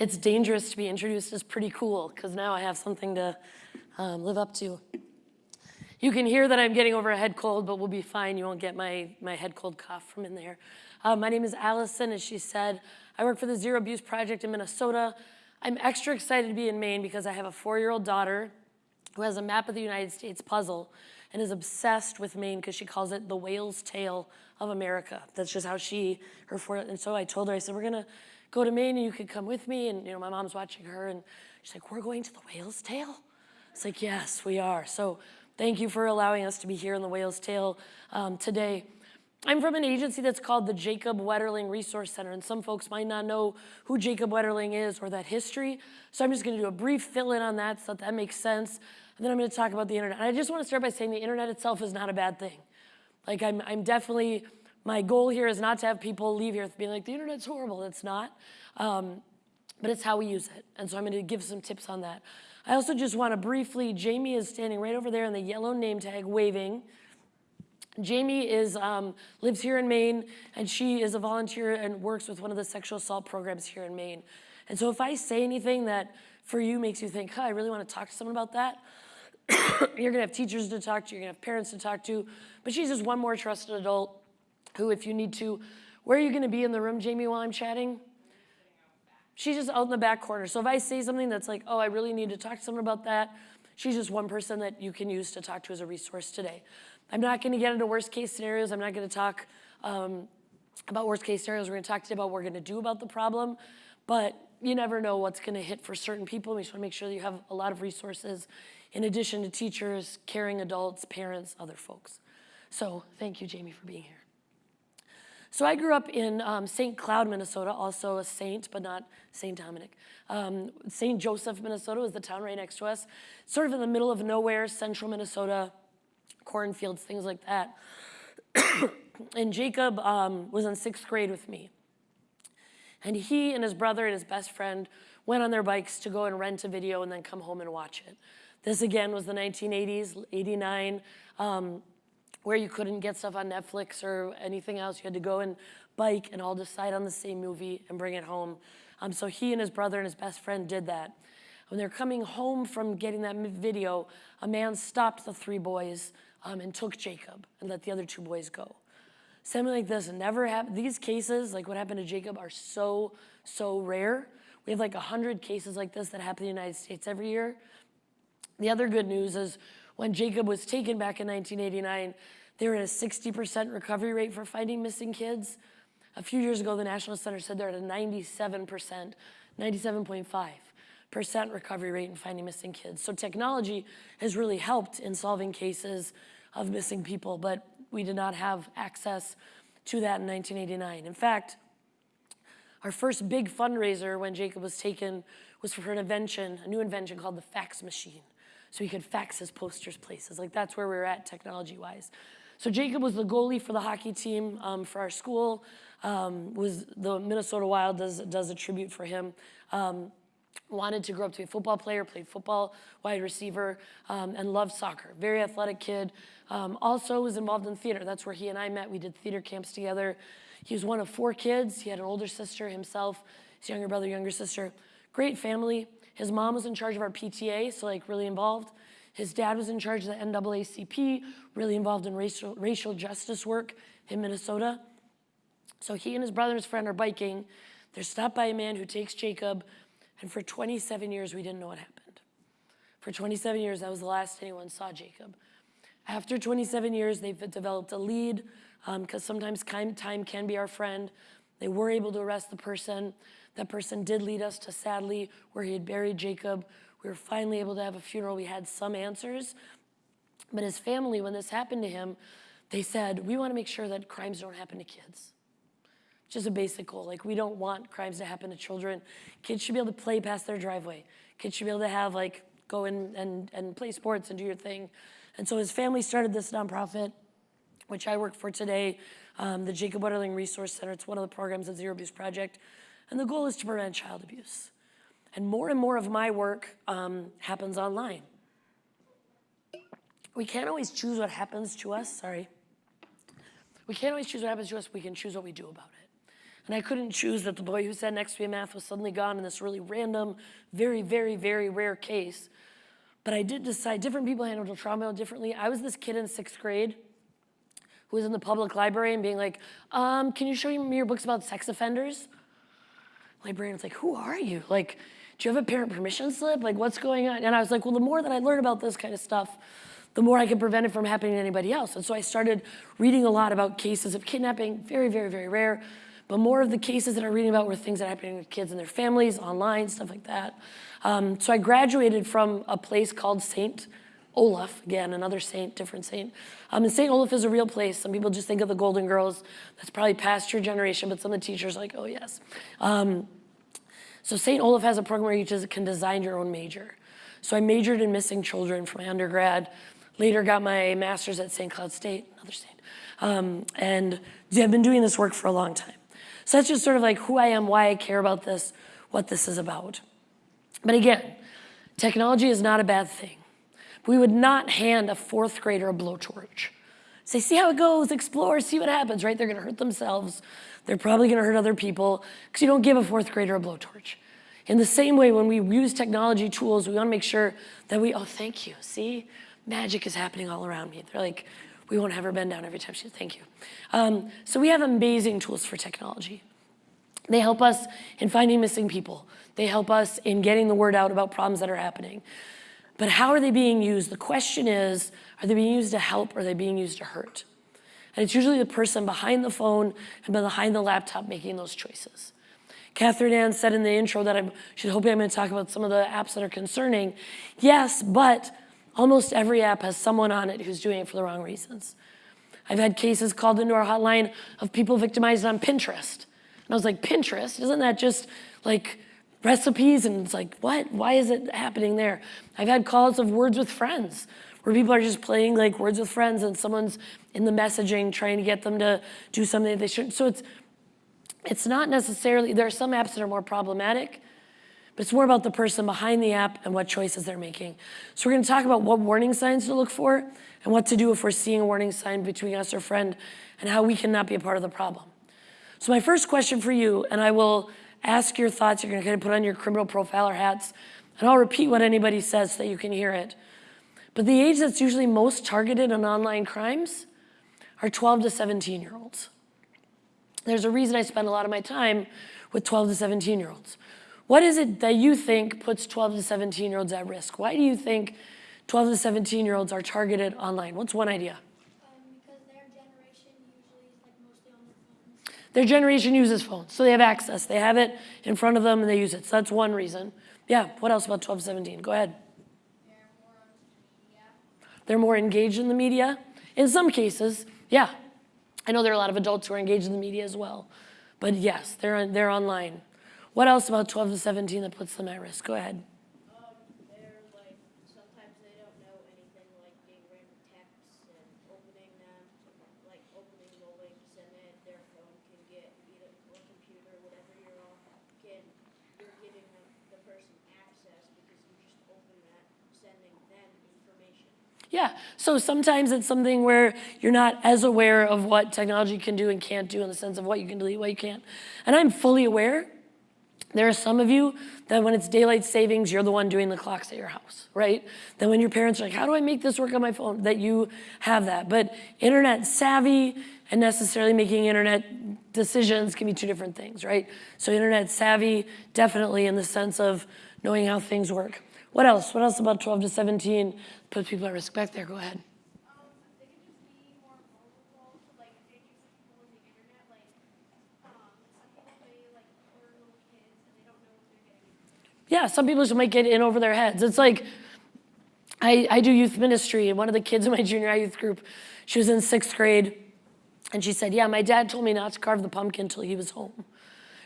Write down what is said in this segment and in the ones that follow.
it's dangerous to be introduced as pretty cool because now I have something to um, live up to. You can hear that I'm getting over a head cold, but we'll be fine. You won't get my, my head cold cough from in there. Uh, my name is Allison, as she said. I work for the Zero Abuse Project in Minnesota. I'm extra excited to be in Maine because I have a four-year-old daughter who has a map of the United States puzzle and is obsessed with Maine because she calls it the whale's tail of America. That's just how she, her four, and so I told her, I said, we're gonna go to Maine and you could come with me. And you know, my mom's watching her and she's like, we're going to the whale's tail? It's like, yes, we are. So thank you for allowing us to be here in the whale's tail um, today. I'm from an agency that's called the Jacob Wetterling Resource Center, and some folks might not know who Jacob Wetterling is or that history. So I'm just gonna do a brief fill in on that so that, that makes sense. And then I'm gonna talk about the internet. And I just wanna start by saying the internet itself is not a bad thing. Like I'm, I'm definitely, my goal here is not to have people leave here being like, the internet's horrible, it's not. Um, but it's how we use it. And so I'm gonna give some tips on that. I also just wanna briefly, Jamie is standing right over there in the yellow name tag waving. Jamie is, um, lives here in Maine, and she is a volunteer and works with one of the sexual assault programs here in Maine. And so if I say anything that for you makes you think, huh, I really want to talk to someone about that, you're gonna have teachers to talk to, you're gonna have parents to talk to, but she's just one more trusted adult who, if you need to, where are you gonna be in the room, Jamie, while I'm chatting? She's just out in the back corner. So if I say something that's like, oh, I really need to talk to someone about that, she's just one person that you can use to talk to as a resource today. I'm not going to get into worst case scenarios. I'm not going to talk um, about worst case scenarios. We're going to talk today about what we're going to do about the problem. But you never know what's going to hit for certain people. We just want to make sure that you have a lot of resources in addition to teachers, caring adults, parents, other folks. So thank you, Jamie, for being here. So I grew up in um, St. Cloud, Minnesota, also a saint, but not St. Dominic. Um, St. Joseph, Minnesota is the town right next to us. Sort of in the middle of nowhere, central Minnesota, cornfields, things like that. and Jacob um, was in sixth grade with me. And he and his brother and his best friend went on their bikes to go and rent a video and then come home and watch it. This again was the 1980s, 89, um, where you couldn't get stuff on Netflix or anything else. You had to go and bike and all decide on the same movie and bring it home. Um, so he and his brother and his best friend did that. When they're coming home from getting that video, a man stopped the three boys um, and took Jacob and let the other two boys go. Something like this never happened. These cases, like what happened to Jacob, are so, so rare. We have like 100 cases like this that happen in the United States every year. The other good news is when Jacob was taken back in 1989, they were at a 60% recovery rate for finding missing kids. A few years ago, the National Center said they're at a 97%, 97.5 percent recovery rate in finding missing kids. So technology has really helped in solving cases of missing people, but we did not have access to that in 1989. In fact, our first big fundraiser when Jacob was taken was for an invention, a new invention called the fax machine. So he could fax his posters places. Like that's where we were at technology-wise. So Jacob was the goalie for the hockey team um, for our school. Um, was the Minnesota Wild does, does a tribute for him. Um, wanted to grow up to be a football player, played football, wide receiver, um, and loved soccer. Very athletic kid. Um, also was involved in theater. That's where he and I met. We did theater camps together. He was one of four kids. He had an older sister himself, his younger brother, younger sister. Great family. His mom was in charge of our PTA, so like really involved. His dad was in charge of the NAACP, really involved in racial, racial justice work in Minnesota. So he and his brother and his friend are biking. They're stopped by a man who takes Jacob and for 27 years, we didn't know what happened. For 27 years, that was the last anyone saw Jacob. After 27 years, they've developed a lead because um, sometimes time can be our friend. They were able to arrest the person. That person did lead us to, sadly, where he had buried Jacob. We were finally able to have a funeral. We had some answers. But his family, when this happened to him, they said, we want to make sure that crimes don't happen to kids just a basic goal. Like we don't want crimes to happen to children. Kids should be able to play past their driveway. Kids should be able to have like, go in and, and play sports and do your thing. And so his family started this nonprofit, which I work for today, um, the Jacob Wetterling Resource Center. It's one of the programs of Zero Abuse Project. And the goal is to prevent child abuse. And more and more of my work um, happens online. We can't always choose what happens to us, sorry. We can't always choose what happens to us, we can choose what we do about it. And I couldn't choose that the boy who sat next to me in math was suddenly gone in this really random, very, very, very rare case. But I did decide different people handle trauma differently. I was this kid in sixth grade who was in the public library and being like, um, can you show me your books about sex offenders? Librarian's like, who are you? Like, do you have a parent permission slip? Like, what's going on? And I was like, well, the more that I learn about this kind of stuff, the more I can prevent it from happening to anybody else. And so I started reading a lot about cases of kidnapping, very, very, very rare. But more of the cases that I'm reading about were things that are happening with kids and their families, online, stuff like that. Um, so I graduated from a place called St. Olaf, again, another saint, different saint. Um, and St. Olaf is a real place. Some people just think of the Golden Girls. That's probably past your generation, but some of the teachers are like, oh yes. Um, so St. Olaf has a program where you just can design your own major. So I majored in missing children for my undergrad, later got my master's at St. Cloud State, another state. Um, and I've been doing this work for a long time. So that's just sort of like who I am, why I care about this, what this is about. But again, technology is not a bad thing. We would not hand a fourth grader a blowtorch. Say, see how it goes, explore, see what happens, right? They're gonna hurt themselves. They're probably gonna hurt other people because you don't give a fourth grader a blowtorch. In the same way, when we use technology tools, we wanna make sure that we, oh, thank you, see? Magic is happening all around me. They're like, we won't have her bend down every time she, thank you. Um, so we have amazing tools for technology. They help us in finding missing people. They help us in getting the word out about problems that are happening. But how are they being used? The question is, are they being used to help or are they being used to hurt? And it's usually the person behind the phone and behind the laptop making those choices. Catherine Ann said in the intro that I'm, she's hoping I'm gonna talk about some of the apps that are concerning. Yes, but almost every app has someone on it who's doing it for the wrong reasons. I've had cases called into our hotline of people victimized on Pinterest. And I was like, Pinterest? Isn't that just like recipes and it's like, what? Why is it happening there? I've had calls of words with friends where people are just playing like words with friends and someone's in the messaging trying to get them to do something they shouldn't. So it's, it's not necessarily, there are some apps that are more problematic, but it's more about the person behind the app and what choices they're making. So we're gonna talk about what warning signs to look for and what to do if we're seeing a warning sign between us or friend and how we cannot be a part of the problem. So my first question for you, and I will ask your thoughts. You're gonna kind of put on your criminal profiler hats, and I'll repeat what anybody says so that you can hear it. But the age that's usually most targeted on online crimes are 12 to 17 year olds. There's a reason I spend a lot of my time with 12 to 17 year olds. What is it that you think puts 12 to 17 year olds at risk? Why do you think 12 to 17 year olds are targeted online? What's one idea? Their generation uses phones, so they have access. They have it in front of them and they use it. So that's one reason. Yeah, what else about 12, 17? Go ahead. They're more, engaged in the media? In some cases, yeah. I know there are a lot of adults who are engaged in the media as well. But yes, they're, they're online. What else about 12 to 17 that puts them at risk? Go ahead. Yeah, so sometimes it's something where you're not as aware of what technology can do and can't do in the sense of what you can delete, what you can't. And I'm fully aware. There are some of you that when it's daylight savings, you're the one doing the clocks at your house, right? Then when your parents are like, how do I make this work on my phone? That you have that. But internet savvy and necessarily making internet decisions can be two different things, right? So internet savvy, definitely in the sense of knowing how things work. What else? What else about 12 to 17 puts people at risk? Back there, go ahead. Yeah, some people just might get in over their heads. It's like, I, I do youth ministry, and one of the kids in my junior high youth group, she was in sixth grade, and she said, yeah, my dad told me not to carve the pumpkin until he was home.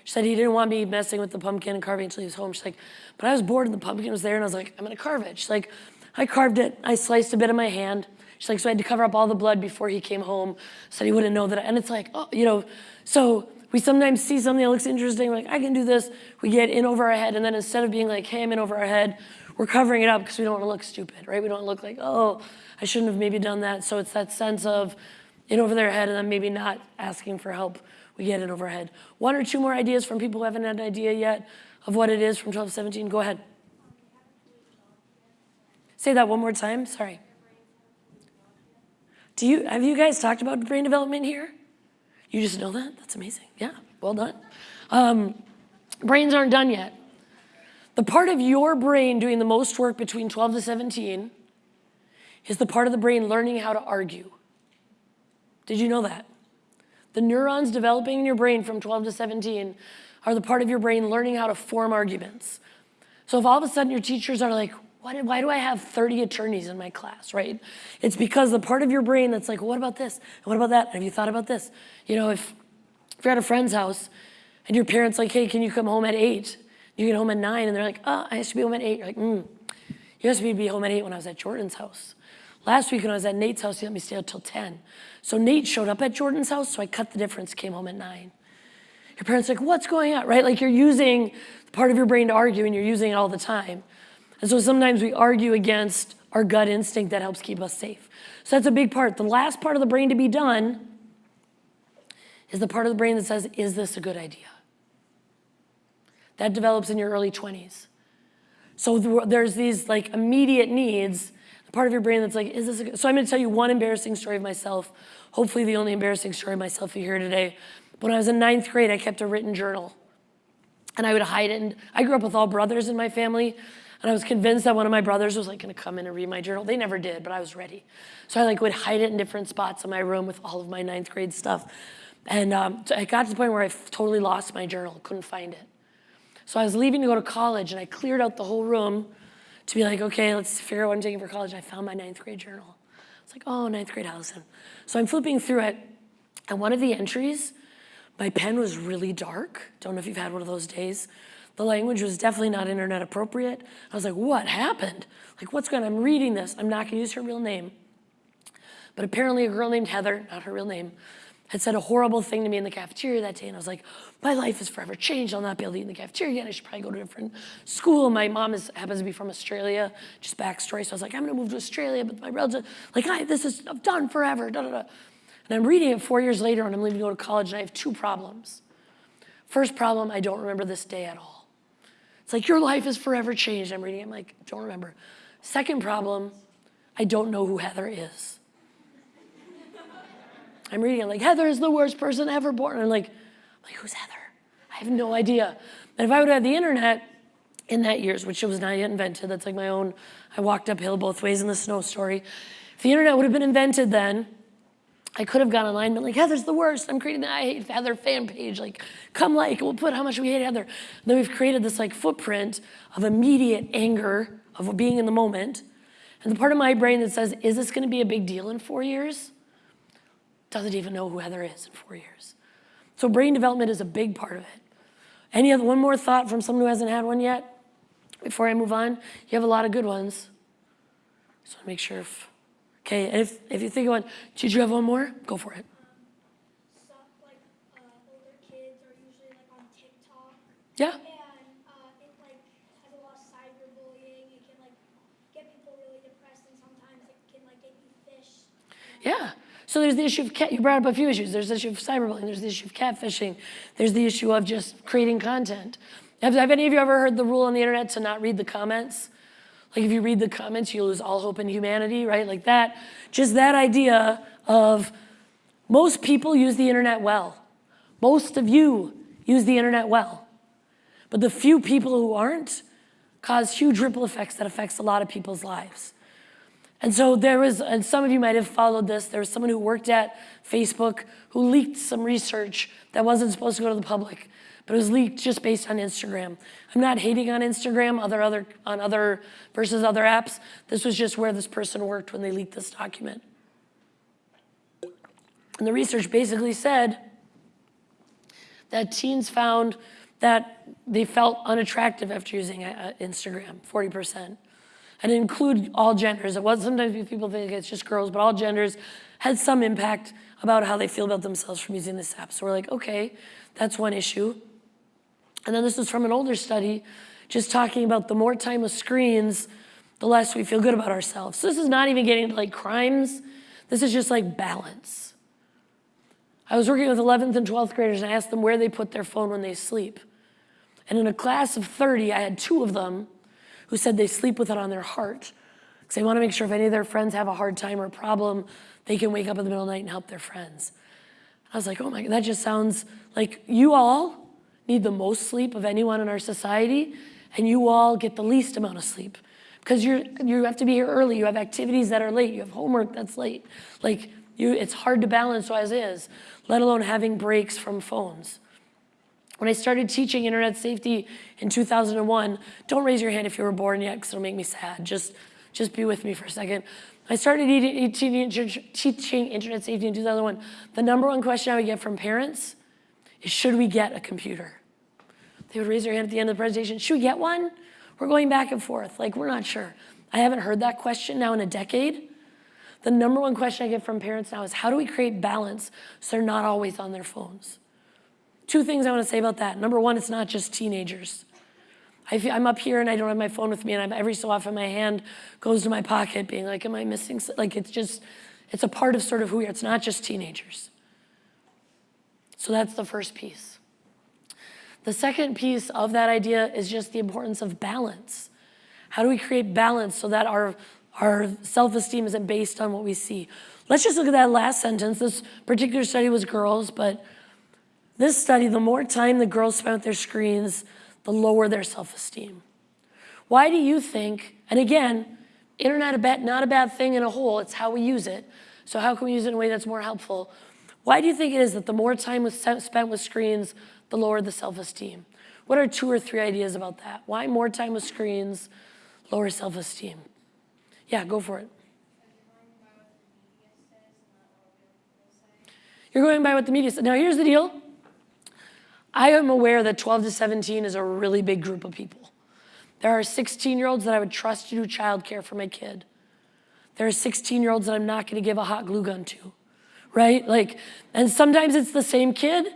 She said he didn't want me messing with the pumpkin and carving until he was home. She's like, but I was bored and the pumpkin was there and I was like, I'm gonna carve it. She's like, I carved it. I sliced a bit of my hand. She's like, so I had to cover up all the blood before he came home so he wouldn't know that. And it's like, oh, you know, so we sometimes see something that looks interesting, like I can do this. We get in over our head and then instead of being like, hey, I'm in over our head, we're covering it up because we don't want to look stupid, right? We don't look like, oh, I shouldn't have maybe done that. So it's that sense of in over their head and then maybe not asking for help we get it overhead. One or two more ideas from people who haven't had an idea yet of what it is from 12 to 17. Go ahead. Say that one more time. Sorry. Do you have you guys talked about brain development here? You just know that? That's amazing. Yeah, well done. Um, brains aren't done yet. The part of your brain doing the most work between 12 to 17 is the part of the brain learning how to argue. Did you know that? The neurons developing in your brain from 12 to 17 are the part of your brain learning how to form arguments. So if all of a sudden your teachers are like, why, why do I have 30 attorneys in my class, right? It's because the part of your brain that's like, what about this? And what about that? And have you thought about this? You know, if, if you're at a friend's house and your parents like, hey, can you come home at eight? You get home at nine and they're like, oh, I have to be home at eight. You're like, hmm, you me to be home at eight when I was at Jordan's house. Last week when I was at Nate's house, he let me stay out till 10. So Nate showed up at Jordan's house, so I cut the difference, came home at nine. Your parents like, what's going on, right? Like you're using part of your brain to argue and you're using it all the time. And so sometimes we argue against our gut instinct that helps keep us safe. So that's a big part. The last part of the brain to be done is the part of the brain that says, is this a good idea? That develops in your early 20s. So there's these like immediate needs, part of your brain that's like, is this a good? So I'm gonna tell you one embarrassing story of myself, hopefully the only embarrassing story of myself you hear today. When I was in ninth grade, I kept a written journal and I would hide it. And I grew up with all brothers in my family. And I was convinced that one of my brothers was like gonna come in and read my journal. They never did, but I was ready. So I like would hide it in different spots in my room with all of my ninth grade stuff. And um, so I got to the point where I totally lost my journal, couldn't find it. So I was leaving to go to college and I cleared out the whole room to be like, okay, let's figure out what I'm taking for college. I found my ninth grade journal. It's like, oh, ninth grade Allison. So I'm flipping through it and one of the entries, my pen was really dark. Don't know if you've had one of those days. The language was definitely not internet appropriate. I was like, what happened? Like, what's going on? I'm reading this. I'm not going to use her real name. But apparently a girl named Heather, not her real name, had said a horrible thing to me in the cafeteria that day. And I was like, my life is forever changed. I'll not be able to eat in the cafeteria again. I should probably go to a different school. My mom is, happens to be from Australia, just backstory. So I was like, I'm going to move to Australia. But my relatives, like, I, this is I'm done forever. Da, da, da. And I'm reading it four years later and I'm leaving to go to college and I have two problems. First problem, I don't remember this day at all. It's like, your life is forever changed. I'm reading it, I'm like, don't remember. Second problem, I don't know who Heather is. I'm reading it like, Heather is the worst person ever born. And I'm like, like, who's Heather? I have no idea. And if I would have had the internet in that years, which it was not yet invented, that's like my own, I walked uphill both ways in the snow story. If the internet would have been invented then, I could have gone online and been like, Heather's the worst. I'm creating the I Hate Heather fan page. Like, come like, we'll put how much we hate Heather. And then we've created this like footprint of immediate anger of being in the moment. And the part of my brain that says, is this gonna be a big deal in four years? Doesn't even know who Heather is in four years. So brain development is a big part of it. Any other, one more thought from someone who hasn't had one yet? Before I move on, you have a lot of good ones. So make sure if, Okay, and if, if you think of one, did you have one more? Go for it. Like uh, older kids are usually like. Yeah. And uh, it like has a lot of cyberbullying. It can like get people really depressed, and sometimes it can like get you fished. Yeah. So there's the issue of cat. You brought up a few issues. There's the issue of cyberbullying. There's the issue of catfishing. There's the issue of just creating content. Have, have any of you ever heard the rule on the internet to not read the comments? Like if you read the comments, you lose all hope in humanity, right? Like that, just that idea of most people use the internet well. Most of you use the internet well. But the few people who aren't cause huge ripple effects that affects a lot of people's lives. And so there was, and some of you might have followed this, there was someone who worked at Facebook who leaked some research that wasn't supposed to go to the public but it was leaked just based on Instagram. I'm not hating on Instagram other, other, on other versus other apps. This was just where this person worked when they leaked this document. And the research basically said that teens found that they felt unattractive after using uh, Instagram, 40%. And include all genders. It was sometimes people think it's just girls, but all genders had some impact about how they feel about themselves from using this app. So we're like, okay, that's one issue. And then this is from an older study, just talking about the more time with screens, the less we feel good about ourselves. So this is not even getting into like crimes. This is just like balance. I was working with 11th and 12th graders and I asked them where they put their phone when they sleep. And in a class of 30, I had two of them who said they sleep with it on their heart because they want to make sure if any of their friends have a hard time or problem, they can wake up in the middle of the night and help their friends. I was like, oh my, God, that just sounds like you all need the most sleep of anyone in our society, and you all get the least amount of sleep because you're you have to be here early. You have activities that are late. You have homework that's late. Like you, it's hard to balance as is, let alone having breaks from phones. When I started teaching internet safety in 2001, don't raise your hand if you were born yet because it'll make me sad. Just, just be with me for a second. I started teaching internet safety in 2001. The number one question I would get from parents is, should we get a computer? They would raise their hand at the end of the presentation, should we get one? We're going back and forth, like we're not sure. I haven't heard that question now in a decade. The number one question I get from parents now is how do we create balance so they're not always on their phones? Two things I want to say about that. Number one, it's not just teenagers. I am up here and I don't have my phone with me and I'm, every so often my hand goes to my pocket being like, am I missing, like it's just, it's a part of sort of who we are. It's not just teenagers. So that's the first piece. The second piece of that idea is just the importance of balance. How do we create balance so that our, our self-esteem isn't based on what we see? Let's just look at that last sentence. This particular study was girls, but this study, the more time the girls spent with their screens, the lower their self-esteem. Why do you think, and again, internet a bad, not a bad thing in a whole, it's how we use it. So how can we use it in a way that's more helpful? Why do you think it is that the more time was spent with screens, the lower the self-esteem? What are two or three ideas about that? Why more time with screens, lower self-esteem? Yeah, go for it. You're going by what the media says. Now here's the deal. I am aware that 12 to 17 is a really big group of people. There are 16 year olds that I would trust to do childcare for my kid. There are 16 year olds that I'm not gonna give a hot glue gun to, right? Like, and sometimes it's the same kid,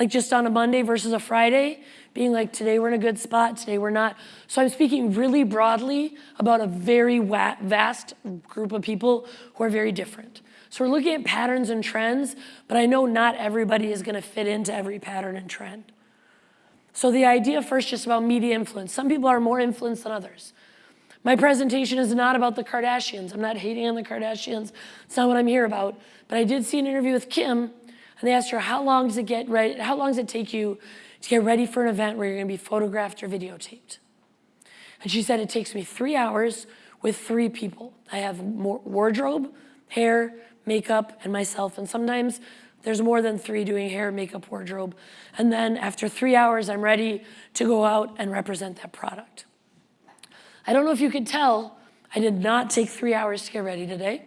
like just on a Monday versus a Friday, being like, today we're in a good spot, today we're not. So I'm speaking really broadly about a very vast group of people who are very different. So we're looking at patterns and trends, but I know not everybody is gonna fit into every pattern and trend. So the idea first just about media influence. Some people are more influenced than others. My presentation is not about the Kardashians. I'm not hating on the Kardashians. It's not what I'm here about. But I did see an interview with Kim, and they asked her, how long does it get ready, how long does it take you to get ready for an event where you're gonna be photographed or videotaped? And she said, it takes me three hours with three people. I have wardrobe, hair, makeup, and myself. And sometimes there's more than three doing hair, makeup, wardrobe. And then after three hours, I'm ready to go out and represent that product. I don't know if you could tell, I did not take three hours to get ready today.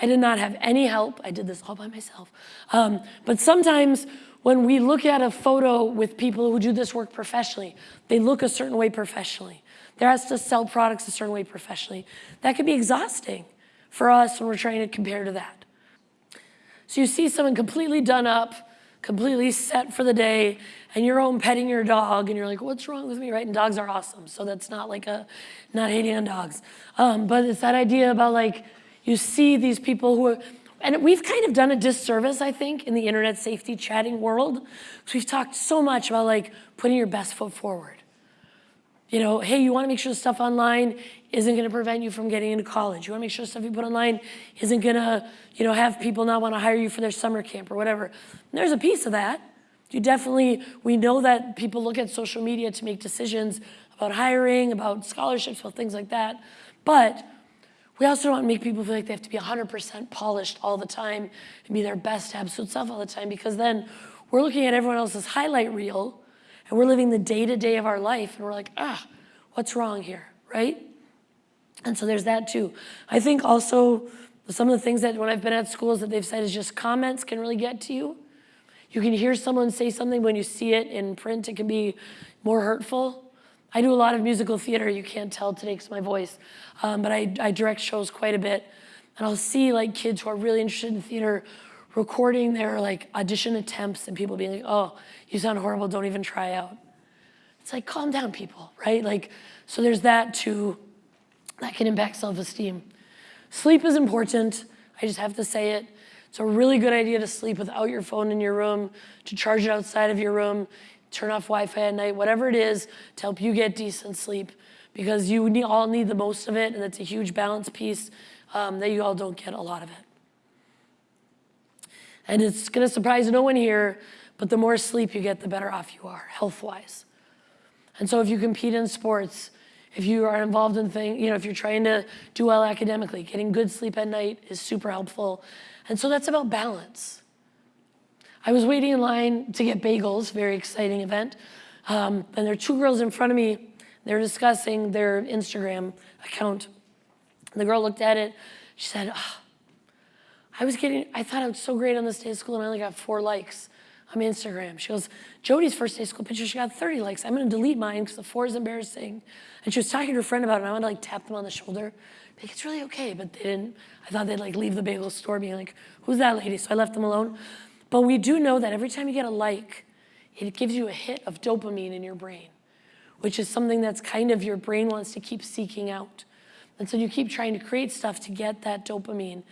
I did not have any help. I did this all by myself. Um, but sometimes when we look at a photo with people who do this work professionally, they look a certain way professionally. They're asked to sell products a certain way professionally. That can be exhausting for us when we're trying to compare to that. So you see someone completely done up, completely set for the day, and you're home petting your dog, and you're like, what's wrong with me, right? And dogs are awesome, so that's not like a, not hating on dogs. Um, but it's that idea about like, you see these people who are, and we've kind of done a disservice, I think, in the internet safety chatting world. So we've talked so much about like putting your best foot forward. You know, hey, you wanna make sure the stuff online isn't gonna prevent you from getting into college. You wanna make sure the stuff you put online isn't gonna, you know, have people not wanna hire you for their summer camp or whatever. And there's a piece of that. You definitely, we know that people look at social media to make decisions about hiring, about scholarships, about things like that. But we also don't want to make people feel like they have to be 100% polished all the time and be their best absolute self all the time because then we're looking at everyone else's highlight reel and we're living the day-to-day -day of our life and we're like, ah, what's wrong here, right? And so there's that too. I think also some of the things that when I've been at schools that they've said is just comments can really get to you. You can hear someone say something when you see it in print, it can be more hurtful. I do a lot of musical theater, you can't tell today because my voice, um, but I, I direct shows quite a bit. And I'll see like kids who are really interested in theater recording their like audition attempts and people being like, oh, you sound horrible, don't even try out. It's like, calm down people, right? Like, so there's that too, that can impact self-esteem. Sleep is important, I just have to say it. It's a really good idea to sleep without your phone in your room, to charge it outside of your room, turn off Wi-Fi at night, whatever it is to help you get decent sleep because you all need the most of it and it's a huge balance piece um, that you all don't get a lot of it. And it's gonna surprise no one here, but the more sleep you get, the better off you are, health-wise. And so if you compete in sports, if you are involved in things, you know, if you're trying to do well academically, getting good sleep at night is super helpful. And so that's about balance. I was waiting in line to get bagels, very exciting event. Um, and there are two girls in front of me. They're discussing their Instagram account. The girl looked at it. She said, oh, I was getting, I thought I was so great on this day of school and I only got four likes on Instagram. She goes, Jody's first day of school picture, she got 30 likes. I'm gonna delete mine because the four is embarrassing. And she was talking to her friend about it and I wanted to like tap them on the shoulder. Like, it's really okay, but they didn't. I thought they'd like leave the bagel store being like, who's that lady? So I left them alone. But we do know that every time you get a like, it gives you a hit of dopamine in your brain, which is something that's kind of your brain wants to keep seeking out. And so you keep trying to create stuff to get that dopamine.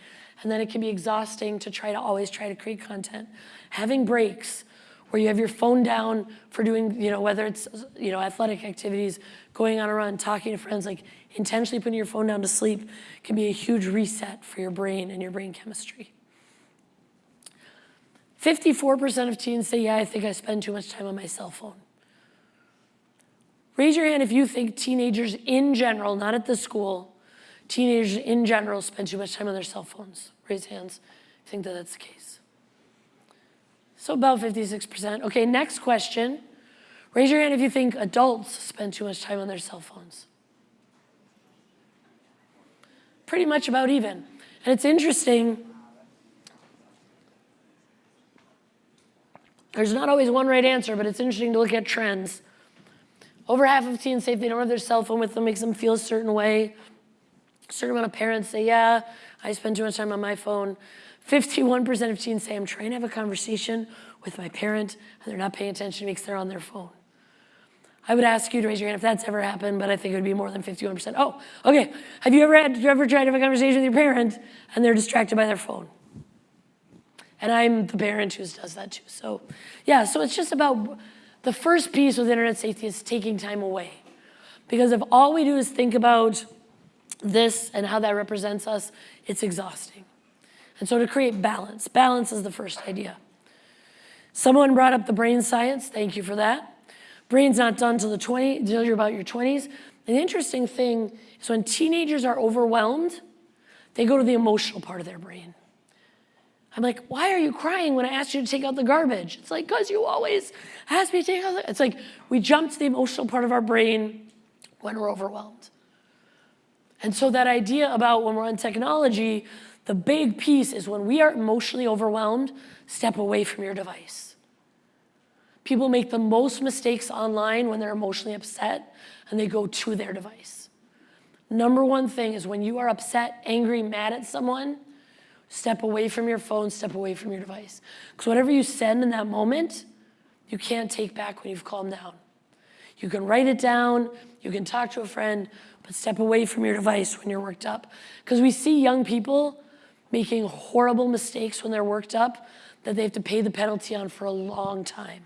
And then it can be exhausting to try to always try to create content. Having breaks where you have your phone down for doing, you know, whether it's, you know, athletic activities, going on a run, talking to friends, like intentionally putting your phone down to sleep can be a huge reset for your brain and your brain chemistry. 54% of teens say, yeah, I think I spend too much time on my cell phone. Raise your hand if you think teenagers in general, not at the school, teenagers in general spend too much time on their cell phones. Raise hands you think that that's the case. So about 56%. Okay, next question. Raise your hand if you think adults spend too much time on their cell phones. Pretty much about even. And it's interesting, there's not always one right answer, but it's interesting to look at trends. Over half of teens say if they don't have their cell phone with them, makes them feel a certain way. Certain amount of parents say, yeah, I spend too much time on my phone. 51% of teens say I'm trying to have a conversation with my parent and they're not paying attention because they're on their phone. I would ask you to raise your hand if that's ever happened, but I think it would be more than 51%. Oh, okay. Have you ever had, ever tried to have a conversation with your parent and they're distracted by their phone? And I'm the parent who does that too. So yeah, so it's just about, the first piece with internet safety is taking time away. Because if all we do is think about this and how that represents us, it's exhausting. And so to create balance, balance is the first idea. Someone brought up the brain science, thank you for that. Brain's not done till the 20, till you're about your 20s. And the interesting thing is when teenagers are overwhelmed, they go to the emotional part of their brain. I'm like, why are you crying when I asked you to take out the garbage? It's like, because you always ask me to take out the, it's like we jump to the emotional part of our brain when we're overwhelmed. And so that idea about when we're on technology, the big piece is when we are emotionally overwhelmed, step away from your device. People make the most mistakes online when they're emotionally upset and they go to their device. Number one thing is when you are upset, angry, mad at someone, step away from your phone, step away from your device. Because whatever you send in that moment, you can't take back when you've calmed down. You can write it down, you can talk to a friend, but step away from your device when you're worked up. Because we see young people making horrible mistakes when they're worked up that they have to pay the penalty on for a long time.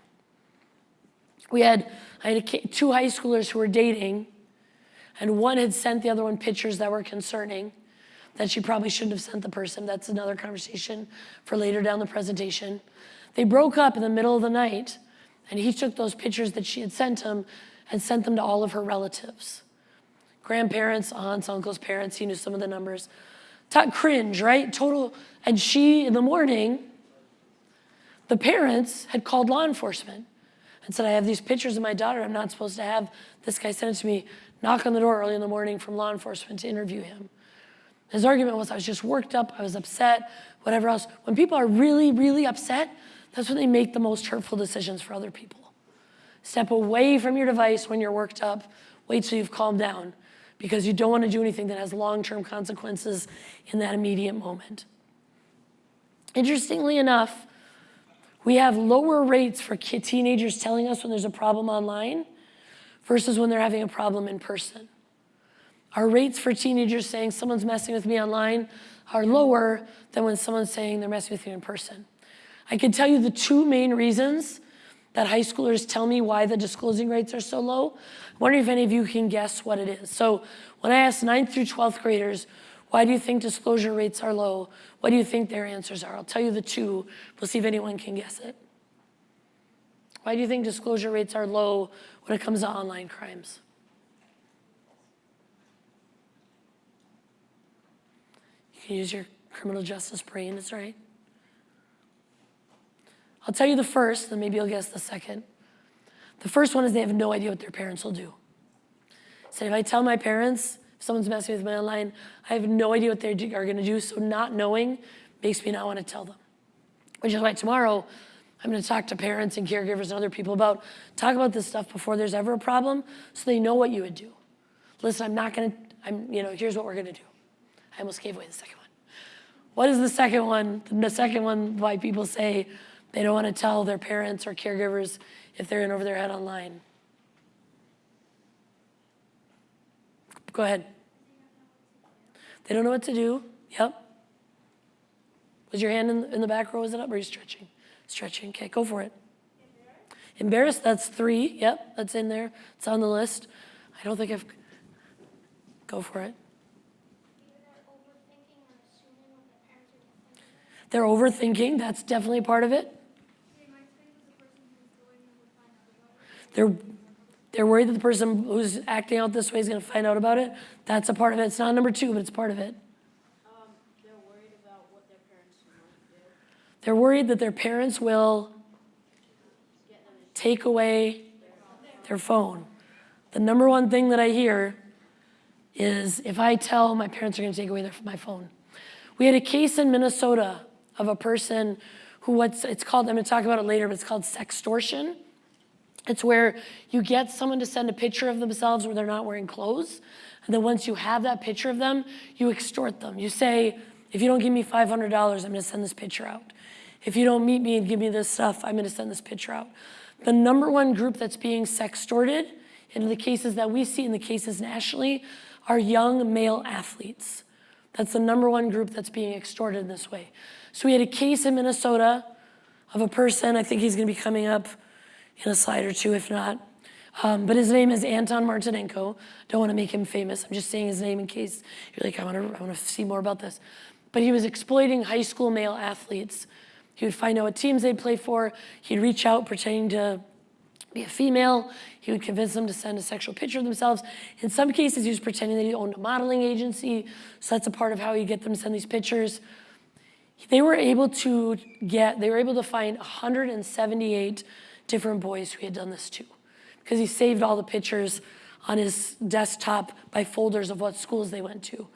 We had, I had a, two high schoolers who were dating, and one had sent the other one pictures that were concerning that she probably shouldn't have sent the person. That's another conversation for later down the presentation. They broke up in the middle of the night, and he took those pictures that she had sent him and sent them to all of her relatives grandparents, aunts, uncles, parents, he knew some of the numbers. Talk cringe, right? Total. And she, in the morning, the parents had called law enforcement and said, I have these pictures of my daughter I'm not supposed to have. This guy sent it to me, knock on the door early in the morning from law enforcement to interview him. His argument was I was just worked up, I was upset, whatever else. When people are really, really upset, that's when they make the most hurtful decisions for other people. Step away from your device when you're worked up, wait till you've calmed down, because you don't want to do anything that has long-term consequences in that immediate moment. Interestingly enough, we have lower rates for teenagers telling us when there's a problem online versus when they're having a problem in person. Our rates for teenagers saying someone's messing with me online are lower than when someone's saying they're messing with you in person. I can tell you the two main reasons that high schoolers tell me why the disclosing rates are so low. I wonder if any of you can guess what it is. So when I asked 9th through 12th graders, why do you think disclosure rates are low? What do you think their answers are? I'll tell you the two. We'll see if anyone can guess it. Why do you think disclosure rates are low when it comes to online crimes? You can use your criminal justice brain, it's right. I'll tell you the first, then maybe you'll guess the second. The first one is they have no idea what their parents will do. So if I tell my parents, if someone's messing with me online, I have no idea what they are gonna do, so not knowing makes me not wanna tell them. Which is why tomorrow, I'm gonna talk to parents and caregivers and other people about, talk about this stuff before there's ever a problem, so they know what you would do. Listen, I'm not gonna, I'm, you know, here's what we're gonna do. I almost gave away the second one. What is the second one? The second one why people say they don't want to tell their parents or caregivers if they're in over their head online. Go ahead. They don't know what to do. Yep. Was your hand in, in the back row? Is it up? Or are you stretching? Stretching. Okay, go for it. Embarrassed. That's three. Yep, that's in there. It's on the list. I don't think I've. Go for it. They're overthinking. That's definitely part of it. They're, they're worried that the person who's acting out this way is going to find out about it. That's a part of it. It's not number two, but it's part of it. They're worried about what their parents might. They're worried that their parents will take away their phone. The number one thing that I hear is if I tell my parents are going to take away their, my phone. We had a case in Minnesota of a person who what's it's called, I'm going to talk about it later, but it's called sextortion. It's where you get someone to send a picture of themselves where they're not wearing clothes. And then once you have that picture of them, you extort them. You say, if you don't give me $500, I'm gonna send this picture out. If you don't meet me and give me this stuff, I'm gonna send this picture out. The number one group that's being sextorted in the cases that we see in the cases nationally are young male athletes. That's the number one group that's being extorted in this way. So we had a case in Minnesota of a person, I think he's gonna be coming up in a slide or two, if not. Um, but his name is Anton Martynenko. Don't want to make him famous. I'm just saying his name in case you're like, I want to, I want to see more about this. But he was exploiting high school male athletes. He would find out what teams they'd play for. He'd reach out pretending to be a female. He would convince them to send a sexual picture of themselves. In some cases, he was pretending that he owned a modeling agency. So that's a part of how he'd get them to send these pictures. They were able to get, they were able to find 178 different boys who he had done this to because he saved all the pictures on his desktop by folders of what schools they went to.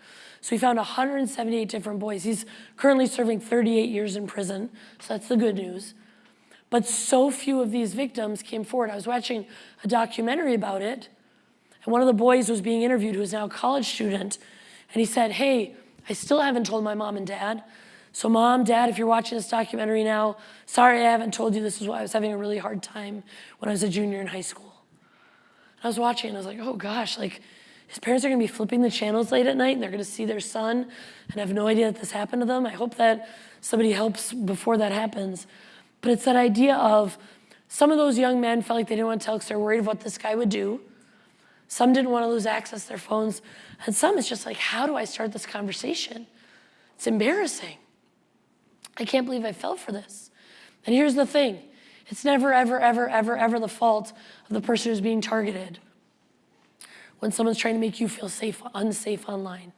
So he found 178 different boys. He's currently serving 38 years in prison, so that's the good news. But so few of these victims came forward. I was watching a documentary about it, and one of the boys was being interviewed who is now a college student, and he said, hey, I still haven't told my mom and dad, so mom, dad, if you're watching this documentary now, sorry I haven't told you this is why I was having a really hard time when I was a junior in high school. And I was watching and I was like, oh gosh, like his parents are gonna be flipping the channels late at night and they're gonna see their son and have no idea that this happened to them. I hope that somebody helps before that happens. But it's that idea of some of those young men felt like they didn't want to tell because they're worried of what this guy would do. Some didn't want to lose access to their phones. And some it's just like, how do I start this conversation? It's embarrassing. I can't believe I fell for this. And here's the thing. It's never, ever, ever, ever, ever the fault of the person who's being targeted when someone's trying to make you feel safe, unsafe online.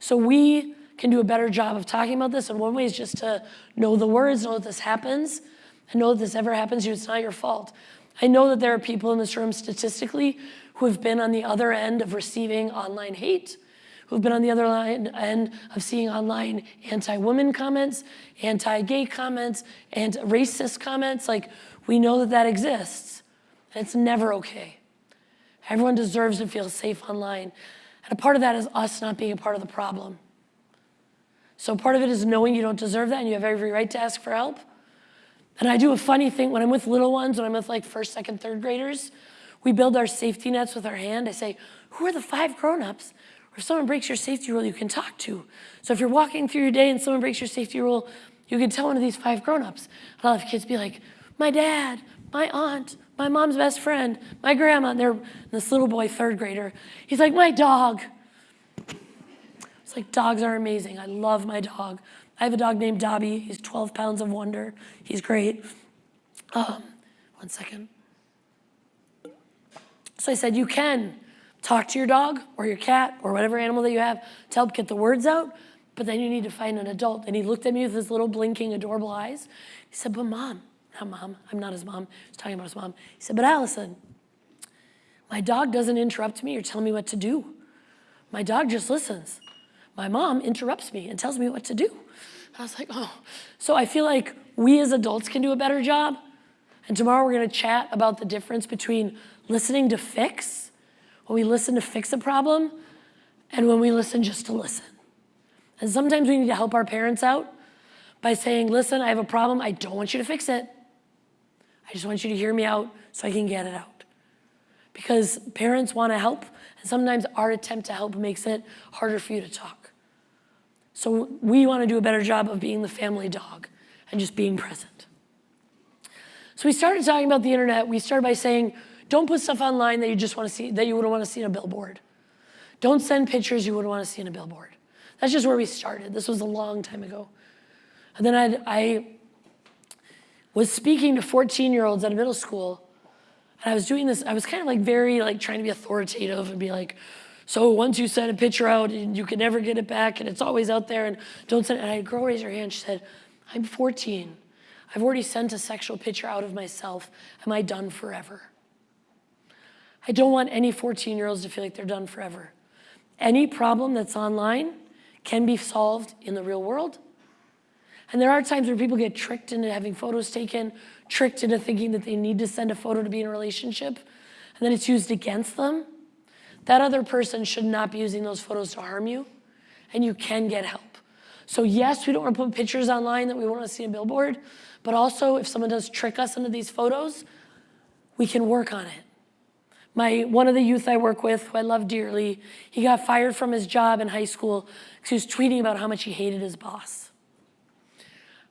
So we can do a better job of talking about this. And one way is just to know the words, know that this happens, and know that this ever happens to you, it's not your fault. I know that there are people in this room statistically who have been on the other end of receiving online hate who've been on the other line, end of seeing online anti-women comments, anti-gay comments, and racist comments. Like, we know that that exists, and it's never okay. Everyone deserves to feel safe online. And a part of that is us not being a part of the problem. So part of it is knowing you don't deserve that and you have every right to ask for help. And I do a funny thing when I'm with little ones, when I'm with like first, second, third graders, we build our safety nets with our hand. I say, who are the five grown-ups if someone breaks your safety rule, you can talk to. So if you're walking through your day and someone breaks your safety rule, you can tell one of these five grown-ups. And I'll have kids be like, my dad, my aunt, my mom's best friend, my grandma. And and this little boy, third grader. He's like, my dog. It's like dogs are amazing. I love my dog. I have a dog named Dobby. He's 12 pounds of wonder. He's great. Um, one second. So I said, you can talk to your dog or your cat or whatever animal that you have to help get the words out, but then you need to find an adult. And he looked at me with his little blinking, adorable eyes. He said, but mom, not mom, I'm not his mom. he's talking about his mom. He said, but Allison, my dog doesn't interrupt me or tell me what to do. My dog just listens. My mom interrupts me and tells me what to do. I was like, oh. So I feel like we as adults can do a better job. And tomorrow we're gonna chat about the difference between listening to fix, when we listen to fix a problem, and when we listen just to listen. And sometimes we need to help our parents out by saying, listen, I have a problem, I don't want you to fix it. I just want you to hear me out so I can get it out. Because parents wanna help, and sometimes our attempt to help makes it harder for you to talk. So we wanna do a better job of being the family dog and just being present. So we started talking about the internet. We started by saying, don't put stuff online that you just want to see, that you wouldn't want to see in a billboard. Don't send pictures you wouldn't want to see in a billboard. That's just where we started. This was a long time ago. And then I'd, I was speaking to 14 year olds at a middle school. And I was doing this, I was kind of like very like trying to be authoritative and be like, so once you send a picture out and you can never get it back and it's always out there and don't send it. And I girl raise her hand. She said, I'm 14. I've already sent a sexual picture out of myself. Am I done forever? I don't want any 14 year olds to feel like they're done forever. Any problem that's online can be solved in the real world. And there are times where people get tricked into having photos taken, tricked into thinking that they need to send a photo to be in a relationship, and then it's used against them. That other person should not be using those photos to harm you, and you can get help. So yes, we don't want to put pictures online that we want to see a billboard, but also if someone does trick us into these photos, we can work on it. My, one of the youth I work with, who I love dearly, he got fired from his job in high school because he was tweeting about how much he hated his boss.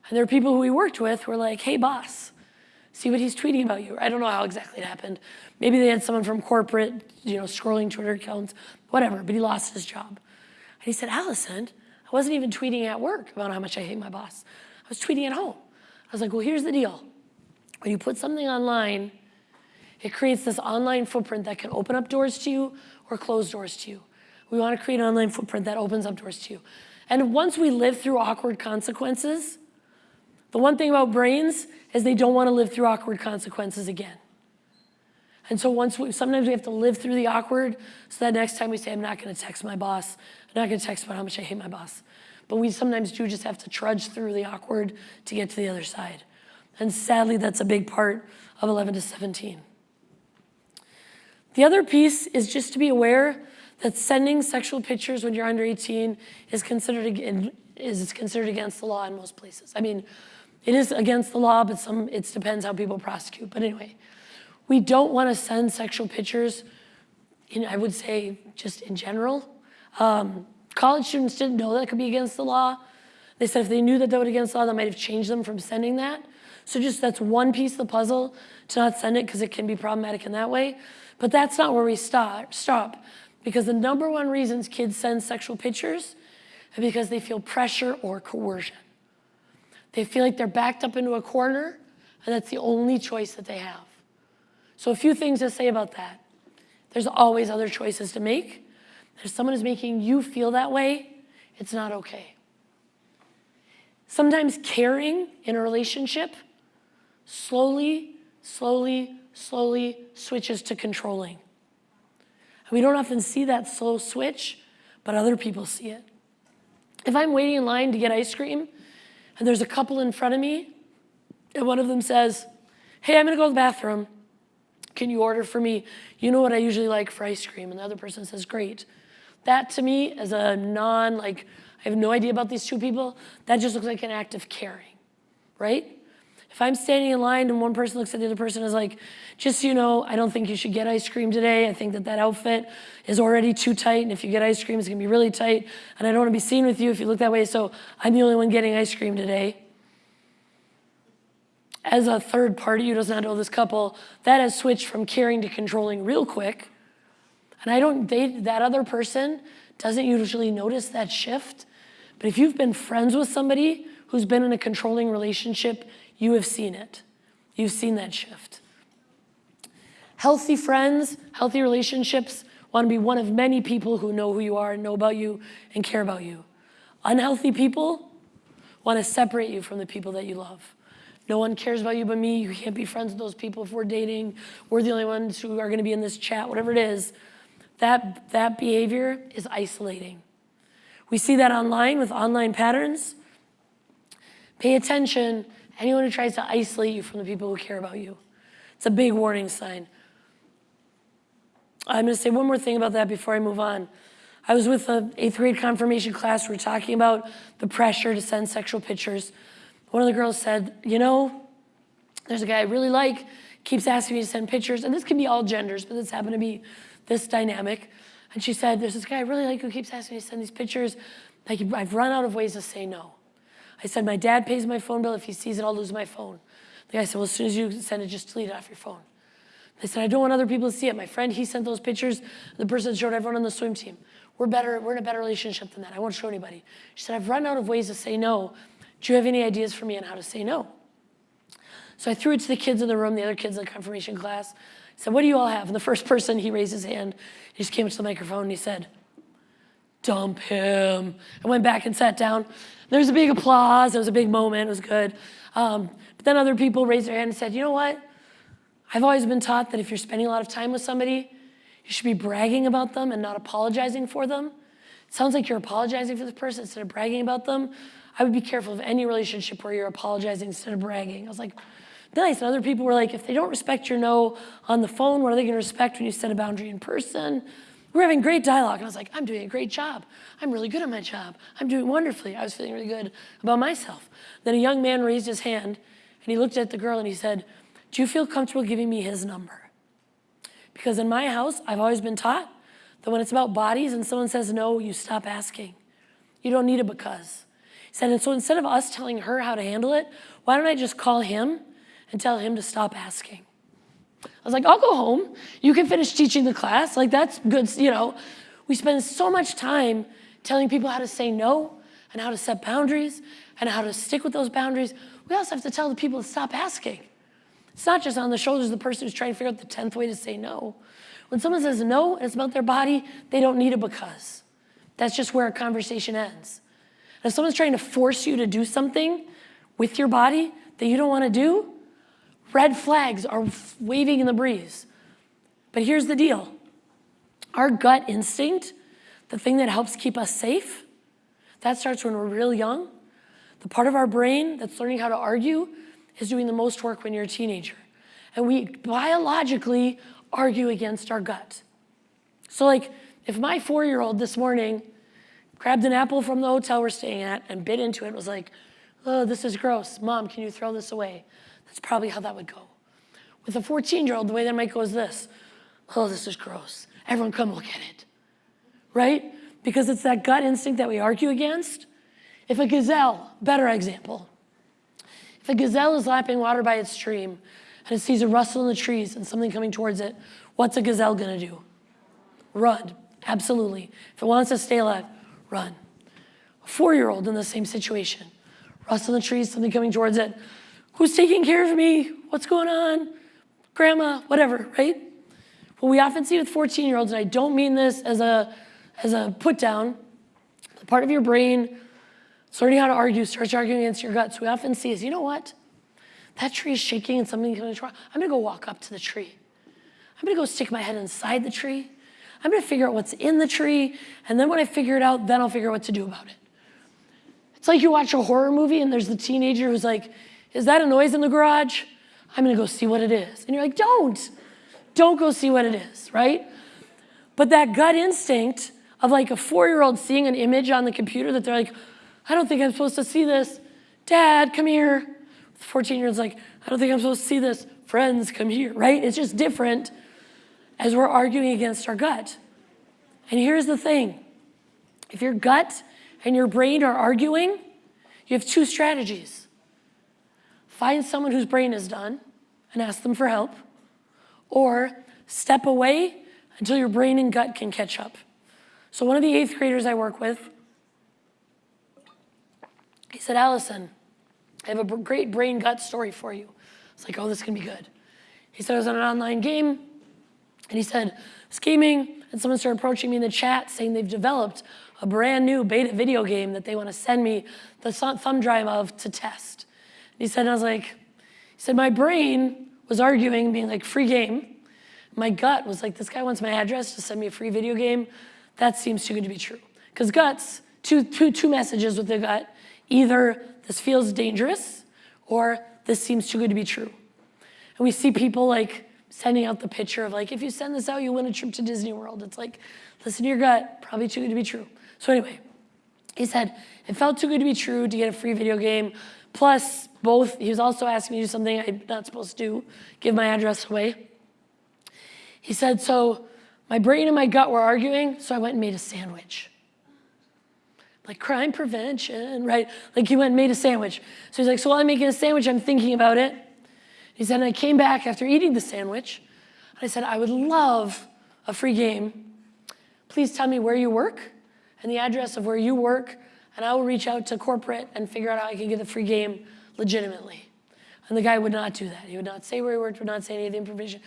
And there were people who he worked with who were like, hey boss, see what he's tweeting about you. I don't know how exactly it happened. Maybe they had someone from corporate, you know, scrolling Twitter accounts, whatever, but he lost his job. And he said, Allison, I wasn't even tweeting at work about how much I hate my boss. I was tweeting at home. I was like, well, here's the deal. When you put something online, it creates this online footprint that can open up doors to you or close doors to you. We want to create an online footprint that opens up doors to you. And once we live through awkward consequences, the one thing about brains is they don't want to live through awkward consequences again. And so once we, sometimes we have to live through the awkward so that next time we say, I'm not going to text my boss, I'm not going to text about how much I hate my boss. But we sometimes do just have to trudge through the awkward to get to the other side. And sadly, that's a big part of 11 to 17. The other piece is just to be aware that sending sexual pictures when you're under 18 is considered, is considered against the law in most places. I mean, it is against the law, but some, it depends how people prosecute. But anyway, we don't want to send sexual pictures, in, I would say just in general. Um, college students didn't know that could be against the law. They said if they knew that that would against the law, that might have changed them from sending that. So just that's one piece of the puzzle to not send it because it can be problematic in that way. But that's not where we start, stop. Because the number one reasons kids send sexual pictures is because they feel pressure or coercion. They feel like they're backed up into a corner and that's the only choice that they have. So a few things to say about that. There's always other choices to make. If someone is making you feel that way, it's not okay. Sometimes caring in a relationship slowly, slowly, slowly switches to controlling. And we don't often see that slow switch, but other people see it. If I'm waiting in line to get ice cream and there's a couple in front of me and one of them says, hey, I'm gonna go to the bathroom. Can you order for me? You know what I usually like for ice cream. And the other person says, great. That to me, as a non, like, I have no idea about these two people, that just looks like an act of caring, right? If I'm standing in line and one person looks at the other person and is like, just so you know, I don't think you should get ice cream today. I think that that outfit is already too tight. And if you get ice cream, it's gonna be really tight. And I don't wanna be seen with you if you look that way. So I'm the only one getting ice cream today. As a third party who does not know this couple, that has switched from caring to controlling real quick. And I don't, they, that other person doesn't usually notice that shift. But if you've been friends with somebody who's been in a controlling relationship, you have seen it. You've seen that shift. Healthy friends, healthy relationships want to be one of many people who know who you are and know about you and care about you. Unhealthy people want to separate you from the people that you love. No one cares about you but me. You can't be friends with those people if we're dating. We're the only ones who are going to be in this chat, whatever it is. That, that behavior is isolating. We see that online with online patterns. Pay attention. Anyone who tries to isolate you from the people who care about you. It's a big warning sign. I'm going to say one more thing about that before I move on. I was with an eighth grade confirmation class. We were talking about the pressure to send sexual pictures. One of the girls said, You know, there's a guy I really like, keeps asking me to send pictures. And this can be all genders, but this happened to be this dynamic. And she said, There's this guy I really like who keeps asking me to send these pictures. Like, I've run out of ways to say no. I said, My dad pays my phone bill. If he sees it, I'll lose my phone. The guy said, Well, as soon as you send it, just delete it off your phone. I said, I don't want other people to see it. My friend, he sent those pictures. The person showed everyone on the swim team. We're better, we're in a better relationship than that. I won't show anybody. She said, I've run out of ways to say no. Do you have any ideas for me on how to say no? So I threw it to the kids in the room, the other kids in the confirmation class. I said, what do you all have? And the first person, he raised his hand. He just came up to the microphone and he said, dump him. I went back and sat down. There was a big applause. It was a big moment. It was good. Um, but then other people raised their hand and said, you know what? I've always been taught that if you're spending a lot of time with somebody, you should be bragging about them and not apologizing for them. It sounds like you're apologizing for this person instead of bragging about them. I would be careful of any relationship where you're apologizing instead of bragging. I was like, nice. And other people were like, if they don't respect your no on the phone, what are they going to respect when you set a boundary in person? We're having great dialogue. And I was like, I'm doing a great job. I'm really good at my job. I'm doing wonderfully. I was feeling really good about myself. Then a young man raised his hand and he looked at the girl and he said, do you feel comfortable giving me his number? Because in my house, I've always been taught that when it's about bodies and someone says no, you stop asking. You don't need a because. He said, and so instead of us telling her how to handle it, why don't I just call him and tell him to stop asking? I was like, I'll go home. You can finish teaching the class. Like, that's good, you know. We spend so much time telling people how to say no and how to set boundaries and how to stick with those boundaries. We also have to tell the people to stop asking. It's not just on the shoulders of the person who's trying to figure out the 10th way to say no. When someone says no and it's about their body, they don't need a because. That's just where a conversation ends. And if someone's trying to force you to do something with your body that you don't want to do, red flags are waving in the breeze. But here's the deal. Our gut instinct, the thing that helps keep us safe, that starts when we're real young. The part of our brain that's learning how to argue is doing the most work when you're a teenager. And we biologically argue against our gut. So like, if my four-year-old this morning grabbed an apple from the hotel we're staying at and bit into it and was like, oh, this is gross. Mom, can you throw this away? That's probably how that would go. With a 14-year-old, the way that might go is this. Oh, this is gross. Everyone come look at it. Right? Because it's that gut instinct that we argue against. If a gazelle, better example, if a gazelle is lapping water by its stream and it sees a rustle in the trees and something coming towards it, what's a gazelle gonna do? Run, absolutely. If it wants to stay alive, run. A four-year-old in the same situation. Rustle in the trees, something coming towards it. Who's taking care of me? What's going on? Grandma, whatever, right? What we often see with 14-year-olds, and I don't mean this as a, as a put down, part of your brain it's learning how to argue, starts arguing against your guts. We often see is, you know what? That tree is shaking and something's going to try. I'm going to go walk up to the tree. I'm going to go stick my head inside the tree. I'm going to figure out what's in the tree. And then when I figure it out, then I'll figure out what to do about it. It's like you watch a horror movie and there's the teenager who's like, is that a noise in the garage? I'm to go see what it is. And you're like, don't. Don't go see what it is, right? But that gut instinct of like a four-year-old seeing an image on the computer that they're like, I don't think I'm supposed to see this. Dad, come here. 14 year old's like, I don't think I'm supposed to see this. Friends, come here, right? It's just different as we're arguing against our gut. And here's the thing if your gut and your brain are arguing, you have two strategies. Find someone whose brain is done and ask them for help, or step away until your brain and gut can catch up. So, one of the eighth graders I work with, he said, Allison, I have a great brain gut story for you. It's like, oh, this can be good. He said, I was on an online game, and he said, was gaming, and someone started approaching me in the chat saying they've developed a brand new beta video game that they want to send me the thumb drive of to test. He said, I was like, he said, my brain was arguing, being like, free game. My gut was like, this guy wants my address to send me a free video game. That seems too good to be true. Because guts, two, two, two messages with the gut. Either this feels dangerous or this seems too good to be true. And we see people like sending out the picture of like, if you send this out, you win a trip to Disney World. It's like, listen to your gut, probably too good to be true. So anyway, he said, it felt too good to be true to get a free video game. Plus, both, he was also asking me to do something I'm not supposed to do, give my address away. He said, so my brain and my gut were arguing, so I went and made a sandwich. Like crime prevention, right? Like he went and made a sandwich. So he's like, so while I'm making a sandwich, I'm thinking about it. He said, and I came back after eating the sandwich, and I said, I would love a free game. Please tell me where you work and the address of where you work, and I will reach out to corporate and figure out how I can get the free game legitimately. And the guy would not do that. He would not say where he worked, would not say any of the information.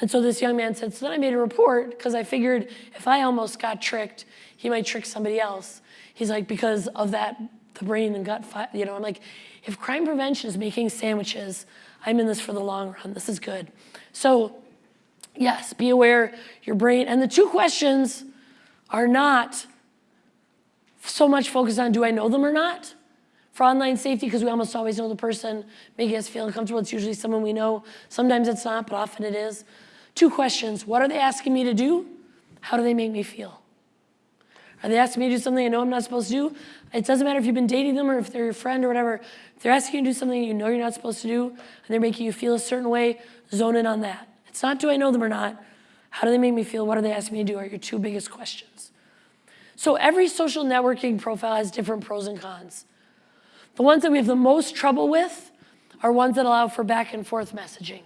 And so this young man said, so then I made a report because I figured if I almost got tricked, he might trick somebody else. He's like, because of that, the brain and gut, you know, I'm like, if crime prevention is making sandwiches, I'm in this for the long run. This is good. So yes, be aware your brain, and the two questions are not so much focused on do I know them or not? For online safety, because we almost always know the person making us feel uncomfortable, it's usually someone we know. Sometimes it's not, but often it is. Two questions What are they asking me to do? How do they make me feel? Are they asking me to do something I know I'm not supposed to do? It doesn't matter if you've been dating them or if they're your friend or whatever. If they're asking you to do something you know you're not supposed to do and they're making you feel a certain way, zone in on that. It's not do I know them or not? How do they make me feel? What are they asking me to do? Are your two biggest questions. So every social networking profile has different pros and cons. The ones that we have the most trouble with are ones that allow for back and forth messaging.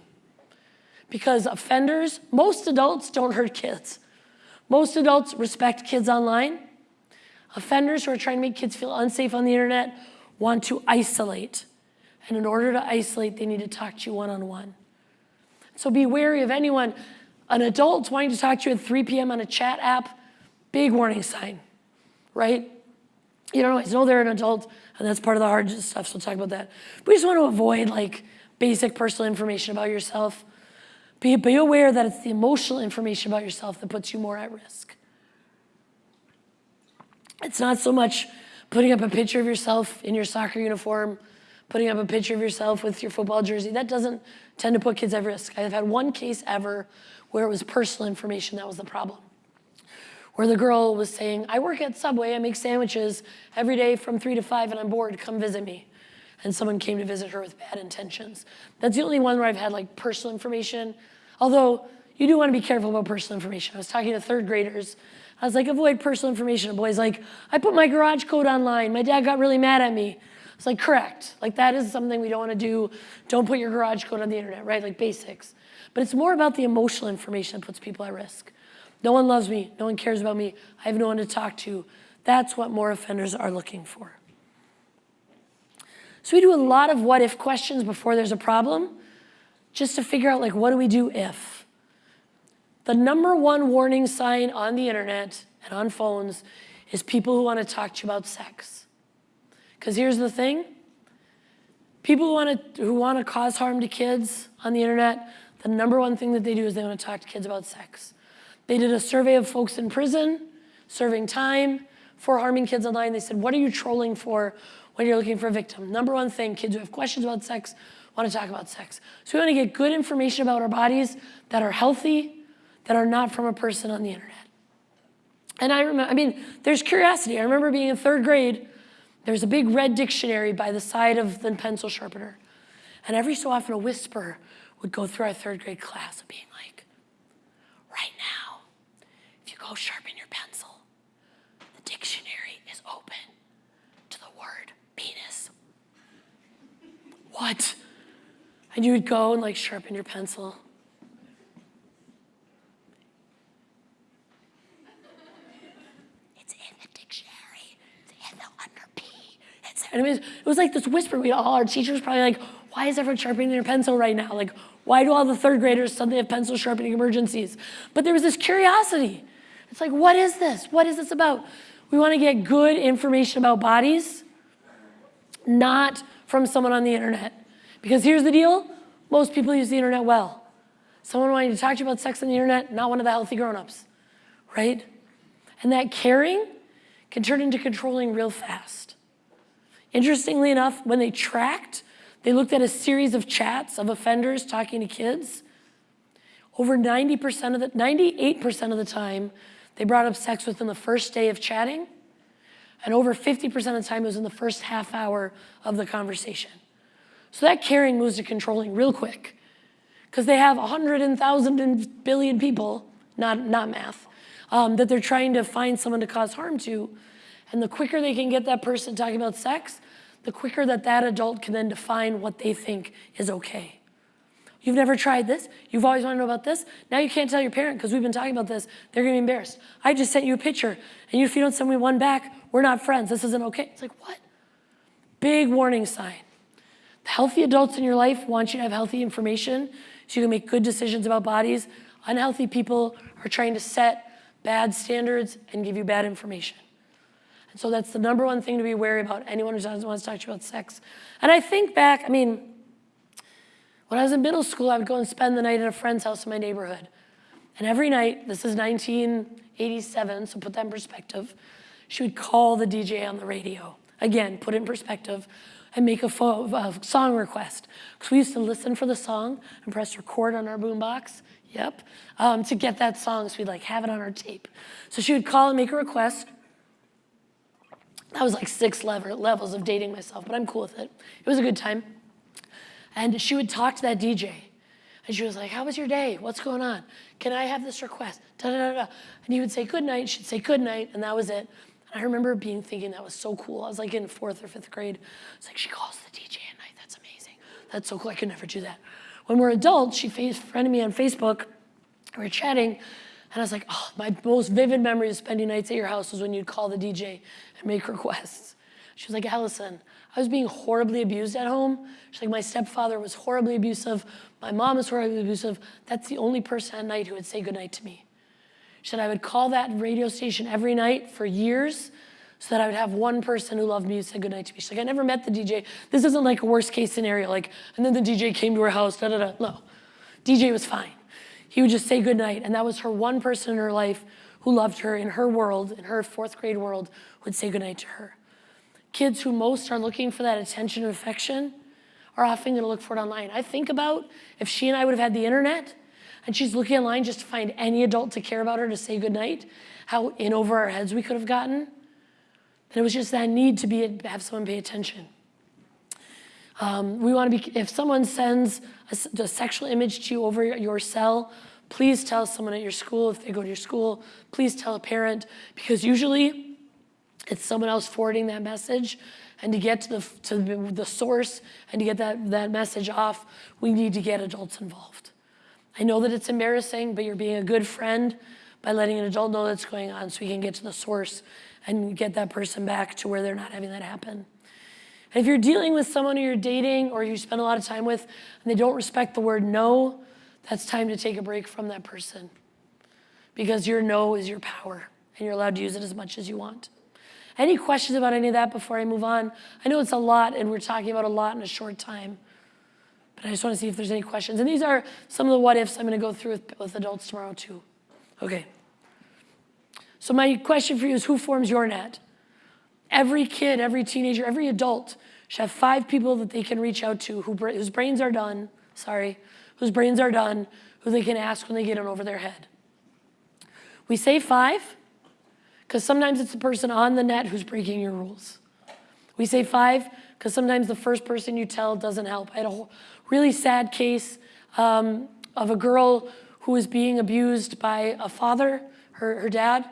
Because offenders, most adults don't hurt kids. Most adults respect kids online. Offenders who are trying to make kids feel unsafe on the internet want to isolate. And in order to isolate, they need to talk to you one on one. So be wary of anyone, an adult wanting to talk to you at 3 p.m. on a chat app, big warning sign, right? You don't always know they're an adult, and that's part of the hard stuff, so we'll talk about that. We just want to avoid like basic personal information about yourself. Be, be aware that it's the emotional information about yourself that puts you more at risk. It's not so much putting up a picture of yourself in your soccer uniform, putting up a picture of yourself with your football jersey. That doesn't tend to put kids at risk. I've had one case ever where it was personal information that was the problem. Where the girl was saying, I work at Subway, I make sandwiches every day from three to five, and I'm bored, come visit me. And someone came to visit her with bad intentions. That's the only one where I've had like personal information. Although you do want to be careful about personal information. I was talking to third graders. I was like, avoid personal information. A boy's like, I put my garage code online. My dad got really mad at me. It's like, correct. Like, that is something we don't want to do. Don't put your garage code on the internet, right? Like, basics. But it's more about the emotional information that puts people at risk. No one loves me. No one cares about me. I have no one to talk to. That's what more offenders are looking for. So we do a lot of what if questions before there's a problem, just to figure out, like, what do we do if? The number one warning sign on the internet and on phones is people who want to talk to you about sex. Because here's the thing people who want, to, who want to cause harm to kids on the internet, the number one thing that they do is they want to talk to kids about sex. They did a survey of folks in prison, serving time for harming kids online. They said, What are you trolling for when you're looking for a victim? Number one thing kids who have questions about sex want to talk about sex. So we want to get good information about our bodies that are healthy, that are not from a person on the internet. And I remember, I mean, there's curiosity. I remember being in third grade, there's a big red dictionary by the side of the pencil sharpener. And every so often, a whisper would go through our third grade class of being like, right now, if you go sharpen your pencil, the dictionary is open to the word penis. What? And you would go and like sharpen your pencil. It's in the dictionary. It's in the under P. It's, and it was, it was like this whisper. We all our teachers probably like, why is everyone sharpening their pencil right now? Like, why do all the third graders suddenly have pencil sharpening emergencies? But there was this curiosity. It's like, what is this? What is this about? We want to get good information about bodies, not from someone on the internet. Because here's the deal most people use the internet well. Someone wanting to talk to you about sex on the internet, not one of the healthy grown-ups, right? And that caring can turn into controlling real fast. Interestingly enough, when they tracked, they looked at a series of chats of offenders talking to kids. Over 90% of the, 98% of the time, they brought up sex within the first day of chatting, and over 50% of the time it was in the first half hour of the conversation. So that caring moves to controlling real quick because they have 100 and 1,000 and billion people, not, not math, um, that they're trying to find someone to cause harm to. And the quicker they can get that person talking about sex, the quicker that that adult can then define what they think is okay. You've never tried this. You've always wanted to know about this. Now you can't tell your parent because we've been talking about this. They're going to be embarrassed. I just sent you a picture, and if you don't send me one back, we're not friends. This isn't okay. It's like, what? Big warning sign. The healthy adults in your life want you to have healthy information so you can make good decisions about bodies. Unhealthy people are trying to set bad standards and give you bad information. And so that's the number one thing to be wary about anyone who doesn't want to talk to you about sex. And I think back, I mean, when I was in middle school, I would go and spend the night at a friend's house in my neighborhood. And every night, this is 1987, so put that in perspective, she would call the DJ on the radio. Again, put it in perspective and make a, a song request. Because we used to listen for the song and press record on our boombox. Yep. Um, to get that song, so we'd like have it on our tape. So she would call and make a request. That was like six level, levels of dating myself, but I'm cool with it. It was a good time. And she would talk to that DJ. And she was like, how was your day? What's going on? Can I have this request? Da, da, da. And he would say, good night. She'd say, good night. And that was it. And I remember being thinking that was so cool. I was like in fourth or fifth grade. It's like, she calls the DJ at night. That's amazing. That's so cool. I could never do that. When we're adults, she friended me on Facebook. We were chatting. And I was like, oh, my most vivid memory of spending nights at your house was when you'd call the DJ and make requests. She was like, Allison, I was being horribly abused at home. She's like, my stepfather was horribly abusive. My mom was horribly abusive. That's the only person at night who would say goodnight to me. She said I would call that radio station every night for years so that I would have one person who loved me who said goodnight to me. She's like, I never met the DJ. This isn't like a worst case scenario, like, and then the DJ came to her house, da da da. No, DJ was fine. He would just say goodnight, and that was her one person in her life who loved her in her world, in her fourth grade world, would say goodnight to her. Kids who most are looking for that attention and affection are often gonna look for it online. I think about if she and I would have had the internet and she's looking online just to find any adult to care about her to say goodnight, how in over our heads we could have gotten. And it was just that need to be have someone pay attention. Um, we want to be, if someone sends a, a, sexual image to you over your cell, please tell someone at your school, if they go to your school, please tell a parent, because usually it's someone else forwarding that message. And to get to the, to the source and to get that, that message off, we need to get adults involved. I know that it's embarrassing, but you're being a good friend by letting an adult know that's going on so we can get to the source and get that person back to where they're not having that happen. And if you're dealing with someone who you're dating or you spend a lot of time with and they don't respect the word no, that's time to take a break from that person because your no is your power and you're allowed to use it as much as you want. Any questions about any of that before I move on? I know it's a lot and we're talking about a lot in a short time, but I just want to see if there's any questions. And these are some of the what ifs I'm going to go through with, with adults tomorrow too. Okay. So my question for you is who forms your net? Every kid, every teenager, every adult should have five people that they can reach out to who, whose brains are done, sorry, whose brains are done, who they can ask when they get in over their head. We say five because sometimes it's the person on the net who's breaking your rules. We say five because sometimes the first person you tell doesn't help. I had a really sad case um, of a girl who was being abused by a father, her, her dad,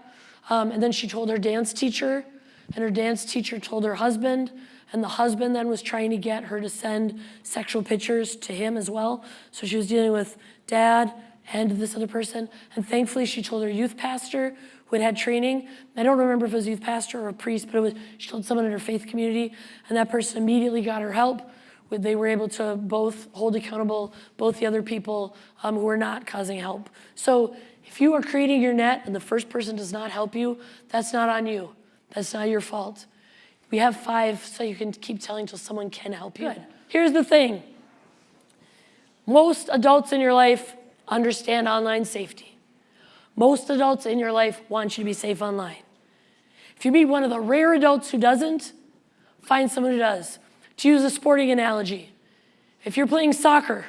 um, and then she told her dance teacher, and her dance teacher told her husband, and the husband then was trying to get her to send sexual pictures to him as well. So she was dealing with dad and this other person. And thankfully, she told her youth pastor who had had training. I don't remember if it was a youth pastor or a priest, but it was, she told someone in her faith community, and that person immediately got her help. They were able to both hold accountable both the other people um, who were not causing help. So if you are creating your net and the first person does not help you, that's not on you. That's not your fault. We have five so you can keep telling until someone can help you. Good. Here's the thing. Most adults in your life understand online safety. Most adults in your life want you to be safe online. If you meet one of the rare adults who doesn't, find someone who does. To use a sporting analogy, if you're playing soccer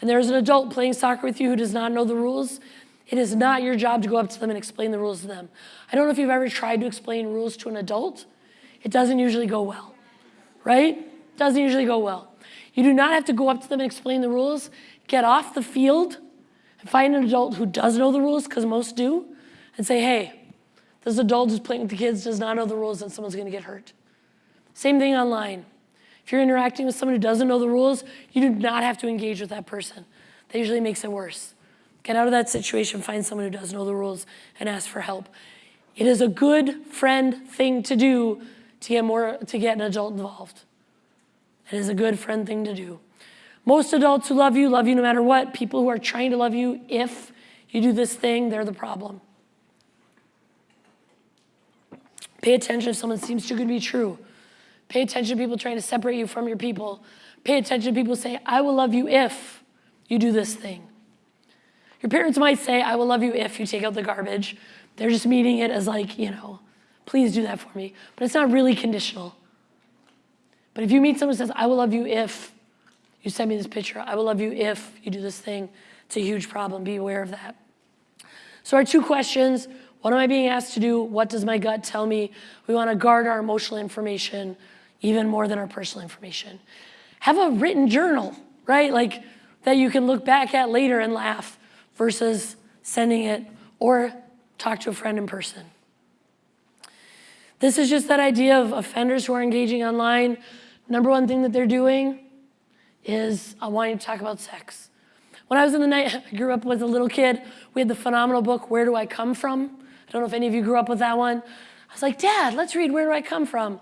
and there's an adult playing soccer with you who does not know the rules, it is not your job to go up to them and explain the rules to them. I don't know if you've ever tried to explain rules to an adult. It doesn't usually go well, right? It Doesn't usually go well. You do not have to go up to them and explain the rules. Get off the field and find an adult who does know the rules, because most do, and say, hey, this adult who's playing with the kids does not know the rules and someone's gonna get hurt. Same thing online. If you're interacting with someone who doesn't know the rules, you do not have to engage with that person. That usually makes it worse. Get out of that situation, find someone who does know the rules, and ask for help. It is a good friend thing to do to get more to get an adult involved. It is a good friend thing to do. Most adults who love you love you no matter what. People who are trying to love you, if you do this thing, they're the problem. Pay attention if someone seems too good to be true. Pay attention to people trying to separate you from your people. Pay attention to people say, I will love you if you do this thing. Your parents might say, I will love you if you take out the garbage. They're just meaning it as like, you know, please do that for me. But it's not really conditional. But if you meet someone who says, I will love you if you send me this picture, I will love you if you do this thing, it's a huge problem. Be aware of that. So our two questions, what am I being asked to do? What does my gut tell me? We want to guard our emotional information even more than our personal information. Have a written journal, right? Like that you can look back at later and laugh versus sending it or talk to a friend in person. This is just that idea of offenders who are engaging online. Number one thing that they're doing is I want you to talk about sex. When I was in the night, I grew up with a little kid. We had the phenomenal book, Where Do I Come From? I don't know if any of you grew up with that one. I was like, Dad, let's read Where Do I Come From?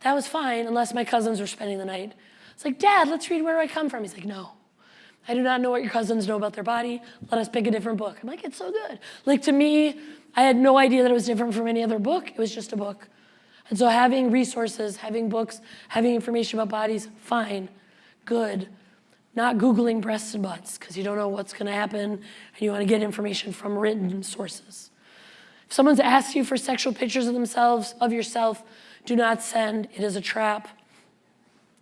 That was fine, unless my cousins were spending the night. It's like, Dad, let's read Where Do I Come From? He's like, no. I do not know what your cousins know about their body. Let us pick a different book. I'm like, it's so good. Like to me, I had no idea that it was different from any other book. It was just a book. And so having resources, having books, having information about bodies, fine, good. Not Googling breasts and butts because you don't know what's going to happen and you want to get information from written sources. If someone's asked you for sexual pictures of themselves, of yourself, do not send. It is a trap.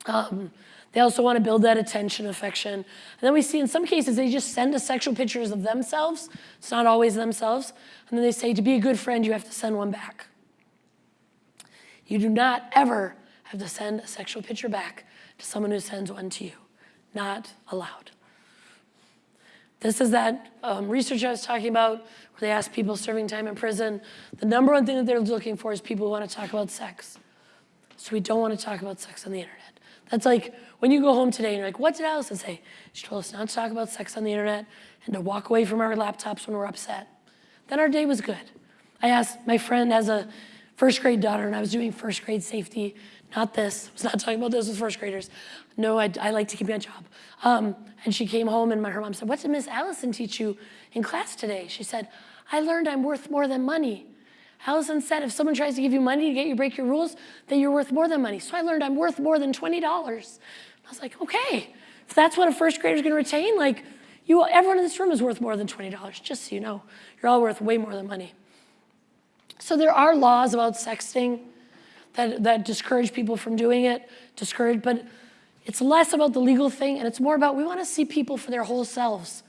Um, they also want to build that attention, affection. And then we see in some cases they just send us sexual pictures of themselves. It's not always themselves. And then they say, to be a good friend, you have to send one back. You do not ever have to send a sexual picture back to someone who sends one to you. Not allowed. This is that um, research I was talking about where they ask people serving time in prison. The number one thing that they're looking for is people who want to talk about sex. So we don't want to talk about sex on the internet. That's like when you go home today and you're like, what did Allison say? She told us not to talk about sex on the internet and to walk away from our laptops when we're upset. Then our day was good. I asked, my friend has a first grade daughter and I was doing first grade safety, not this, I was not talking about this with first graders. No, I, I like to keep my job. Um, and she came home and my, her mom said, what did Miss Allison teach you in class today? She said, I learned I'm worth more than money. Allison said, if someone tries to give you money to get you break your rules, then you're worth more than money. So I learned I'm worth more than $20. I was like, okay, if that's what a first grader's gonna retain, like, you, everyone in this room is worth more than $20, just so you know. You're all worth way more than money. So there are laws about sexting that, that discourage people from doing it, discourage, but it's less about the legal thing and it's more about we wanna see people for their whole selves.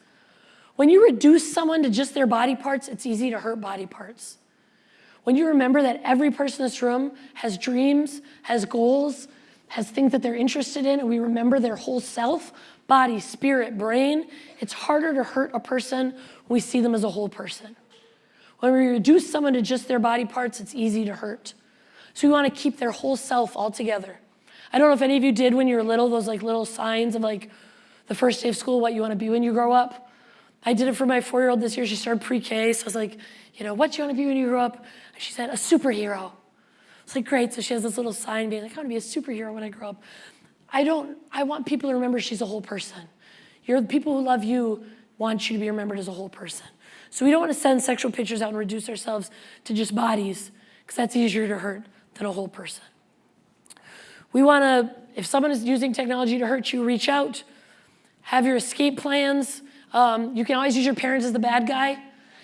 When you reduce someone to just their body parts, it's easy to hurt body parts. When you remember that every person in this room has dreams, has goals, has things that they're interested in and we remember their whole self, body, spirit, brain, it's harder to hurt a person when we see them as a whole person. When we reduce someone to just their body parts, it's easy to hurt. So we want to keep their whole self all together. I don't know if any of you did when you were little, those like little signs of like the first day of school, what you want to be when you grow up. I did it for my four-year-old this year. She started pre-K, so I was like, you know, what do you want to be when you grow up? And she said, a superhero. It's like, great. So she has this little sign being like, I want to be a superhero when I grow up. I don't, I want people to remember she's a whole person. You're the people who love you want you to be remembered as a whole person. So we don't want to send sexual pictures out and reduce ourselves to just bodies, because that's easier to hurt a whole person. We want to, if someone is using technology to hurt you, reach out, have your escape plans. Um, you can always use your parents as the bad guy.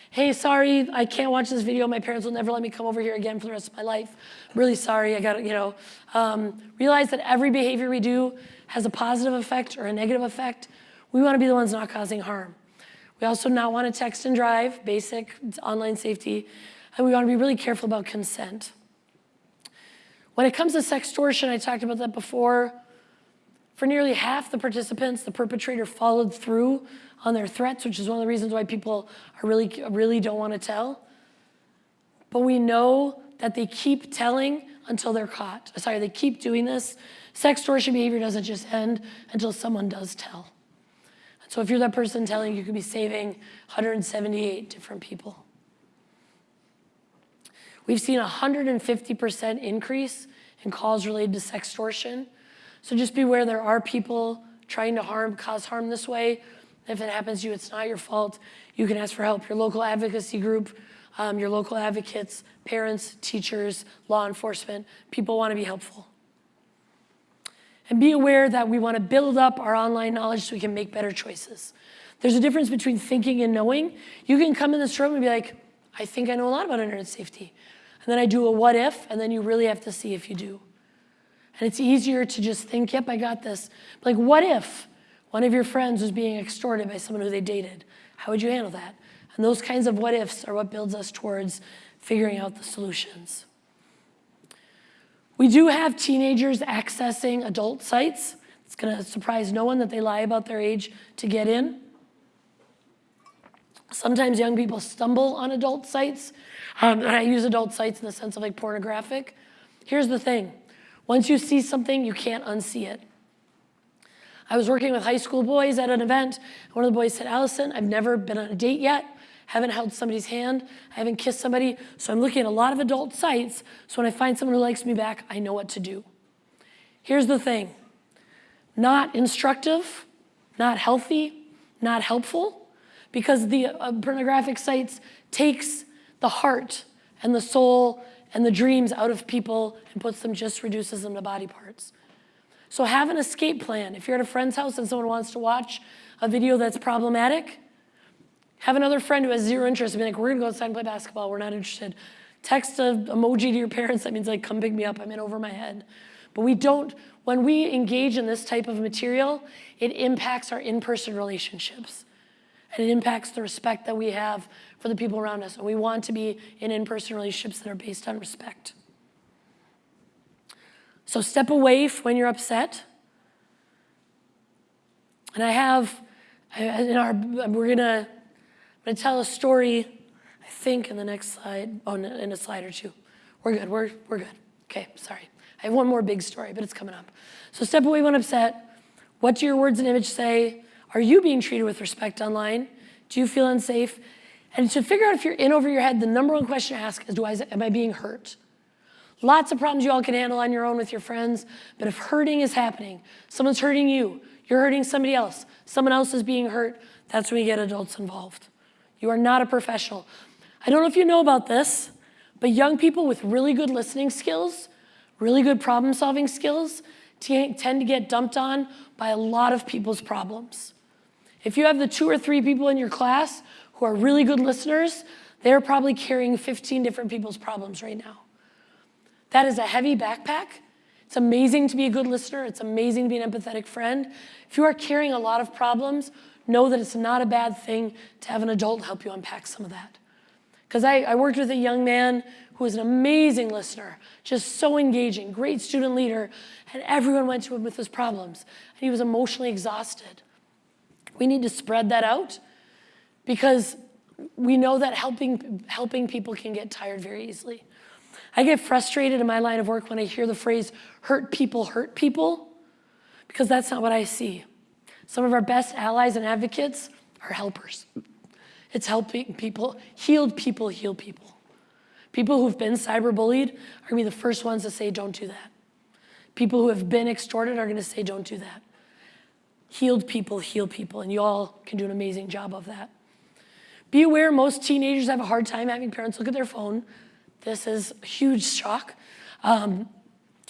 Hey, sorry, I can't watch this video. My parents will never let me come over here again for the rest of my life. I'm really sorry. I got you know, um, realize that every behavior we do has a positive effect or a negative effect. We want to be the ones not causing harm. We also not want to text and drive, basic online safety, and we want to be really careful about consent. When it comes to sextortion, I talked about that before. For nearly half the participants, the perpetrator followed through on their threats, which is one of the reasons why people are really, really don't want to tell. But we know that they keep telling until they're caught. Sorry, they keep doing this. Sextortion behavior doesn't just end until someone does tell. So if you're that person telling, you could be saving 178 different people. We've seen a 150% increase in calls related to sextortion. So just beware there are people trying to harm, cause harm this way. If it happens to you, it's not your fault. You can ask for help. Your local advocacy group, um, your local advocates, parents, teachers, law enforcement, people want to be helpful. And be aware that we want to build up our online knowledge so we can make better choices. There's a difference between thinking and knowing. You can come in this room and be like, I think I know a lot about internet safety. And then I do a what if, and then you really have to see if you do. And it's easier to just think, yep, I got this. But like, what if one of your friends was being extorted by someone who they dated? How would you handle that? And those kinds of what ifs are what builds us towards figuring out the solutions. We do have teenagers accessing adult sites. It's gonna surprise no one that they lie about their age to get in. Sometimes young people stumble on adult sites. Um, and I use adult sites in the sense of like pornographic. Here's the thing. Once you see something, you can't unsee it. I was working with high school boys at an event. One of the boys said, Allison, I've never been on a date yet, haven't held somebody's hand, I haven't kissed somebody, so I'm looking at a lot of adult sites, so when I find someone who likes me back, I know what to do. Here's the thing, not instructive, not healthy, not helpful, because the uh, pornographic sites takes the heart and the soul and the dreams out of people and puts them, just reduces them to body parts. So have an escape plan. If you're at a friend's house and someone wants to watch a video that's problematic, have another friend who has zero interest and be like, we're gonna go outside and play basketball, we're not interested. Text an emoji to your parents, that means like, come pick me up, I'm in over my head. But we don't, when we engage in this type of material, it impacts our in-person relationships. And it impacts the respect that we have for the people around us. And we want to be in in-person relationships that are based on respect. So step away when you're upset. And I have, in our, we're gonna, I'm gonna tell a story, I think in the next slide, oh, in a slide or two. We're good, we're, we're good. Okay, sorry. I have one more big story, but it's coming up. So step away when upset. What do your words and image say? Are you being treated with respect online? Do you feel unsafe? And to figure out if you're in over your head, the number one question to ask is, do I, am I being hurt? Lots of problems you all can handle on your own with your friends, but if hurting is happening, someone's hurting you, you're hurting somebody else, someone else is being hurt, that's when you get adults involved. You are not a professional. I don't know if you know about this, but young people with really good listening skills, really good problem solving skills, tend to get dumped on by a lot of people's problems. If you have the two or three people in your class who are really good listeners, they're probably carrying 15 different people's problems right now. That is a heavy backpack. It's amazing to be a good listener. It's amazing to be an empathetic friend. If you are carrying a lot of problems, know that it's not a bad thing to have an adult help you unpack some of that. Because I, I worked with a young man who was an amazing listener, just so engaging, great student leader, and everyone went to him with his problems. And he was emotionally exhausted. We need to spread that out because we know that helping, helping people can get tired very easily. I get frustrated in my line of work when I hear the phrase hurt people hurt people because that's not what I see. Some of our best allies and advocates are helpers. It's helping people, healed people heal people. People who've been cyberbullied are gonna be the first ones to say, don't do that. People who have been extorted are gonna say, don't do that. Healed people heal people, and you all can do an amazing job of that. Be aware most teenagers have a hard time having parents look at their phone. This is a huge shock. Um,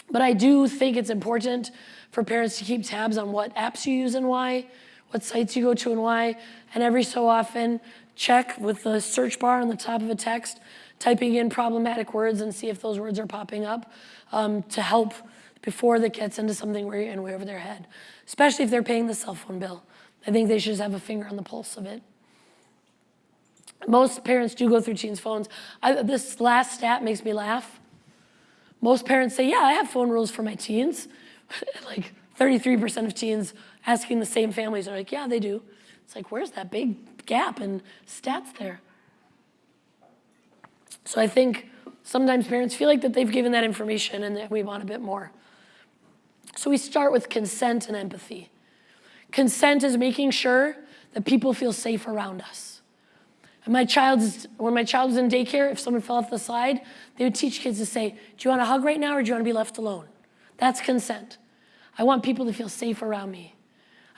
but I do think it's important for parents to keep tabs on what apps you use and why, what sites you go to and why, and every so often check with the search bar on the top of a text, typing in problematic words and see if those words are popping up um, to help before that gets into something where you're in way over their head, especially if they're paying the cell phone bill. I think they should just have a finger on the pulse of it. Most parents do go through teens' phones. I, this last stat makes me laugh. Most parents say, yeah, I have phone rules for my teens. like 33% of teens asking the same families are like, yeah, they do. It's like, where's that big gap in stats there? So I think sometimes parents feel like that they've given that information and that we want a bit more. So we start with consent and empathy. Consent is making sure that people feel safe around us. And my child's, when my child was in daycare, if someone fell off the slide, they would teach kids to say, do you want a hug right now or do you want to be left alone? That's consent. I want people to feel safe around me.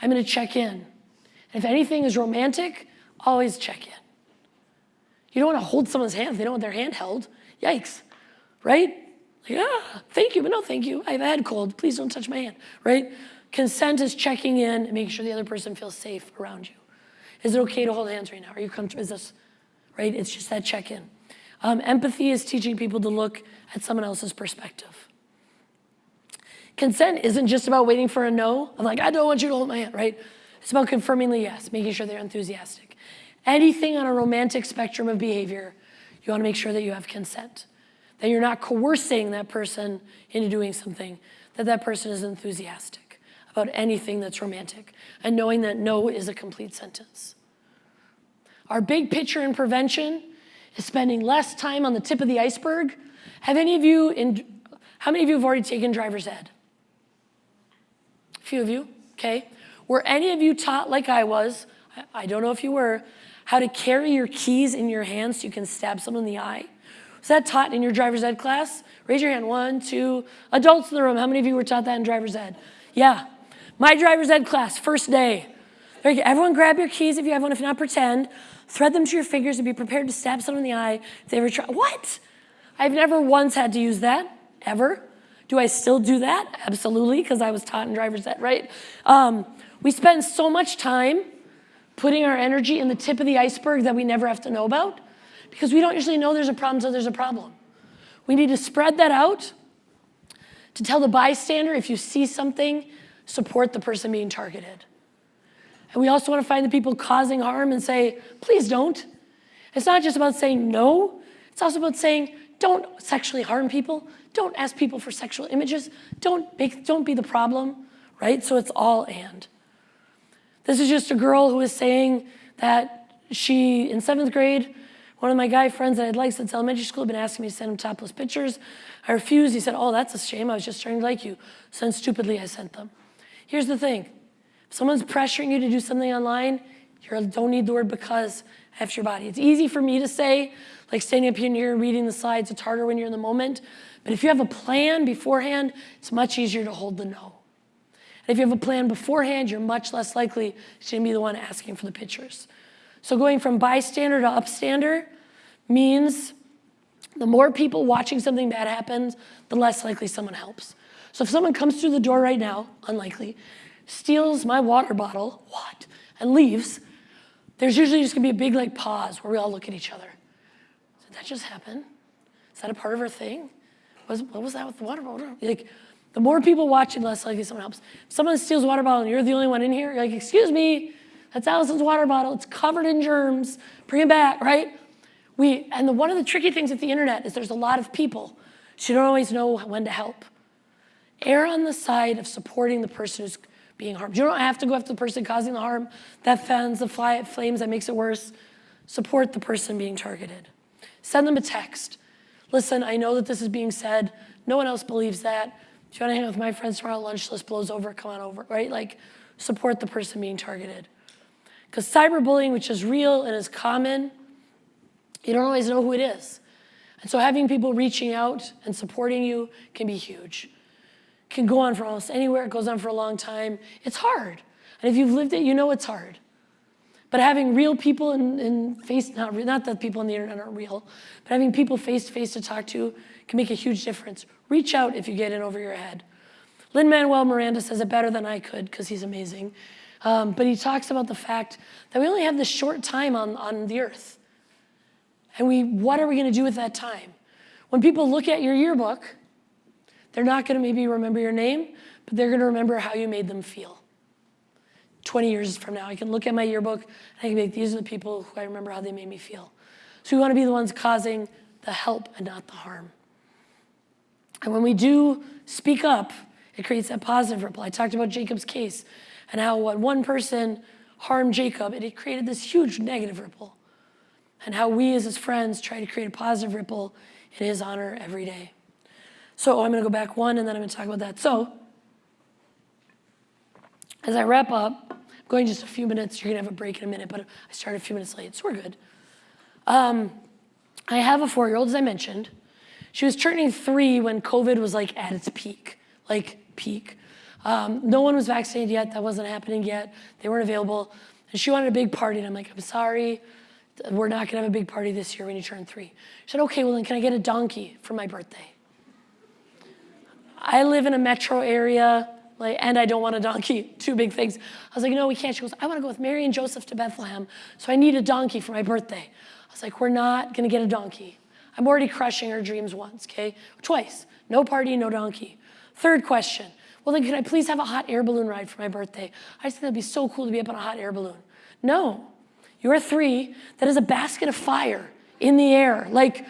I'm gonna check in. And if anything is romantic, always check in. You don't wanna hold someone's hand if they don't want their hand held. Yikes, right? Like, ah, thank you, but no thank you. I have a head cold, please don't touch my hand, right? Consent is checking in and making sure the other person feels safe around you. Is it okay to hold hands right now? Are you comfortable? Is this, right? It's just that check in. Um, empathy is teaching people to look at someone else's perspective. Consent isn't just about waiting for a no. I'm like, I don't want you to hold my hand, right? It's about confirming the yes, making sure they're enthusiastic. Anything on a romantic spectrum of behavior, you wanna make sure that you have consent, that you're not coercing that person into doing something, that that person is enthusiastic about anything that's romantic, and knowing that no is a complete sentence. Our big picture in prevention is spending less time on the tip of the iceberg. Have any of you, in, how many of you have already taken driver's ed? A few of you, okay. Were any of you taught like I was, I, don't know if you were, how to carry your keys in your hand so you can stab someone in the eye? Was that taught in your driver's ed class? Raise your hand, one, two. Adults in the room, how many of you were taught that in driver's ed? Yeah, my driver's ed class, first day. Everyone grab your keys if you have one, if not pretend. Thread them to your fingers and be prepared to stab someone in the eye if they ever try. What? I've never once had to use that, ever. Do I still do that? Absolutely, because I was taught in driver's ed, right? Um, we spend so much time putting our energy in the tip of the iceberg that we never have to know about because we don't usually know there's a problem until there's a problem. We need to spread that out to tell the bystander if you see something, support the person being targeted. And we also want to find the people causing harm and say, please don't. It's not just about saying no, it's also about saying, don't sexually harm people, don't ask people for sexual images, don't, make, don't be the problem, right? So it's all and. This is just a girl who was saying that she, in seventh grade, one of my guy friends that I'd liked since elementary school had been asking me to send him topless pictures. I refused. He said, oh, that's a shame. I was just trying to like you. So then stupidly I sent them. Here's the thing. If someone's pressuring you to do something online, you don't need the word because after your body. It's easy for me to say, like standing up here and reading the slides, it's harder when you're in the moment. But if you have a plan beforehand, it's much easier to hold the no. And if you have a plan beforehand, you're much less likely to be the one asking for the pictures. So going from bystander to upstander means the more people watching something bad happens, the less likely someone helps. So if someone comes through the door right now, unlikely, steals my water bottle, what, and leaves, there's usually just gonna be a big like pause where we all look at each other. Did that just happen? Is that a part of her thing? What was, what was that with the water bottle? Like, the more people watching, less likely someone helps. If someone steals water bottle and you're the only one in here, you're like, excuse me, that's Allison's water bottle. It's covered in germs. Bring it back, right? We, and the, one of the tricky things with the internet is there's a lot of people, so you don't always know when to help. Err on the side of supporting the person who's being harmed. You don't have to go after the person causing the harm. That fans the fly, flames, that makes it worse. Support the person being targeted. Send them a text. Listen, I know that this is being said. No one else believes that. If you want to hang out with my friends tomorrow, lunch list blows over, come on over, right? Like, support the person being targeted. Because cyberbullying, which is real and is common, you don't always know who it is. And so having people reaching out and supporting you can be huge. Can go on for almost anywhere, it goes on for a long time. It's hard. And if you've lived it, you know it's hard. But having real people in, in face, not, not that people on the internet aren't real, but having people face to face to talk to can make a huge difference. Reach out if you get in over your head. Lin Manuel Miranda says it better than I could because he's amazing. Um, but he talks about the fact that we only have this short time on, on the earth. And we, what are we going to do with that time? When people look at your yearbook, they're not going to maybe remember your name, but they're going to remember how you made them feel. 20 years from now, I can look at my yearbook and I can be like, these are the people who I remember how they made me feel. So we want to be the ones causing the help and not the harm. And when we do speak up, it creates that positive ripple. I talked about Jacob's case and how when one person harmed Jacob, it created this huge negative ripple. And how we as his friends try to create a positive ripple in his honor every day. So I'm going to go back one and then I'm going to talk about that. So as I wrap up, I'm going just a few minutes. You're going to have a break in a minute, but I started a few minutes late, so we're good. Um, I have a four-year-old, as I mentioned. She was turning three when COVID was like at its peak, like peak. Um, no one was vaccinated yet. That wasn't happening yet. They weren't available. And she wanted a big party. And I'm like, I'm sorry. We're not going to have a big party this year when you turn three. She said, okay, well, then can I get a donkey for my birthday? I live in a metro area, like, and I don't want a donkey. Two big things. I was like, no, we can't. She goes, I want to go with Mary and Joseph to Bethlehem, so I need a donkey for my birthday. I was like, we're not going to get a donkey. I'm already crushing her dreams once, okay? Twice. No party, no donkey. Third question. Well, then, can I please have a hot air balloon ride for my birthday? I just think that'd be so cool to be up on a hot air balloon. No. You're three. That is a basket of fire in the air. Like,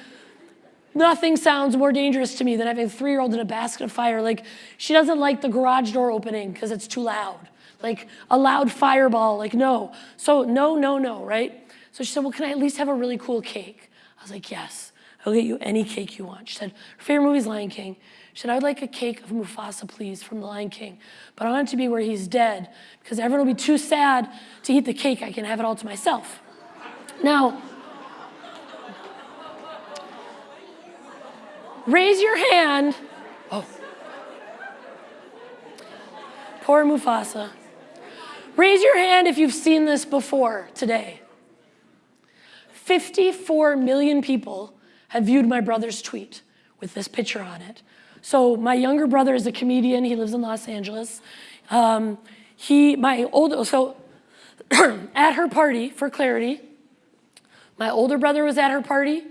Nothing sounds more dangerous to me than having a three-year-old in a basket of fire. Like, she doesn't like the garage door opening because it's too loud. Like, a loud fireball, like, no. So, no, no, no, right? So she said, well, can I at least have a really cool cake? I was like, yes, I'll get you any cake you want. She said, her favorite movie is Lion King. Said, I would like a cake of Mufasa, please, from The Lion King. But I want it to be where he's dead because everyone will be too sad to eat the cake. I can have it all to myself. Now, Raise your hand. Oh. Poor Mufasa. Raise your hand if you've seen this before today. 54 million people have viewed my brother's tweet with this picture on it. So my younger brother is a comedian. He lives in Los Angeles. Um, he, my older, so at her party, for clarity, my older brother was at her party.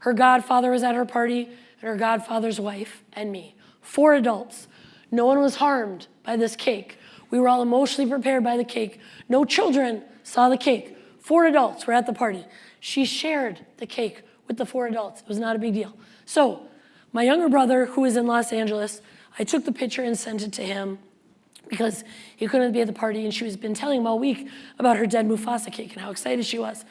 Her godfather was at her party and her godfather's wife and me. Four adults. No one was harmed by this cake. We were all emotionally prepared by the cake. No children saw the cake. Four adults were at the party. She shared the cake with the four adults. It was not a big deal. So, my younger brother, who is in Los Angeles, I took the picture and sent it to him because he couldn't be at the party and she was been telling him all week about her dead Mufasa cake and how excited she was.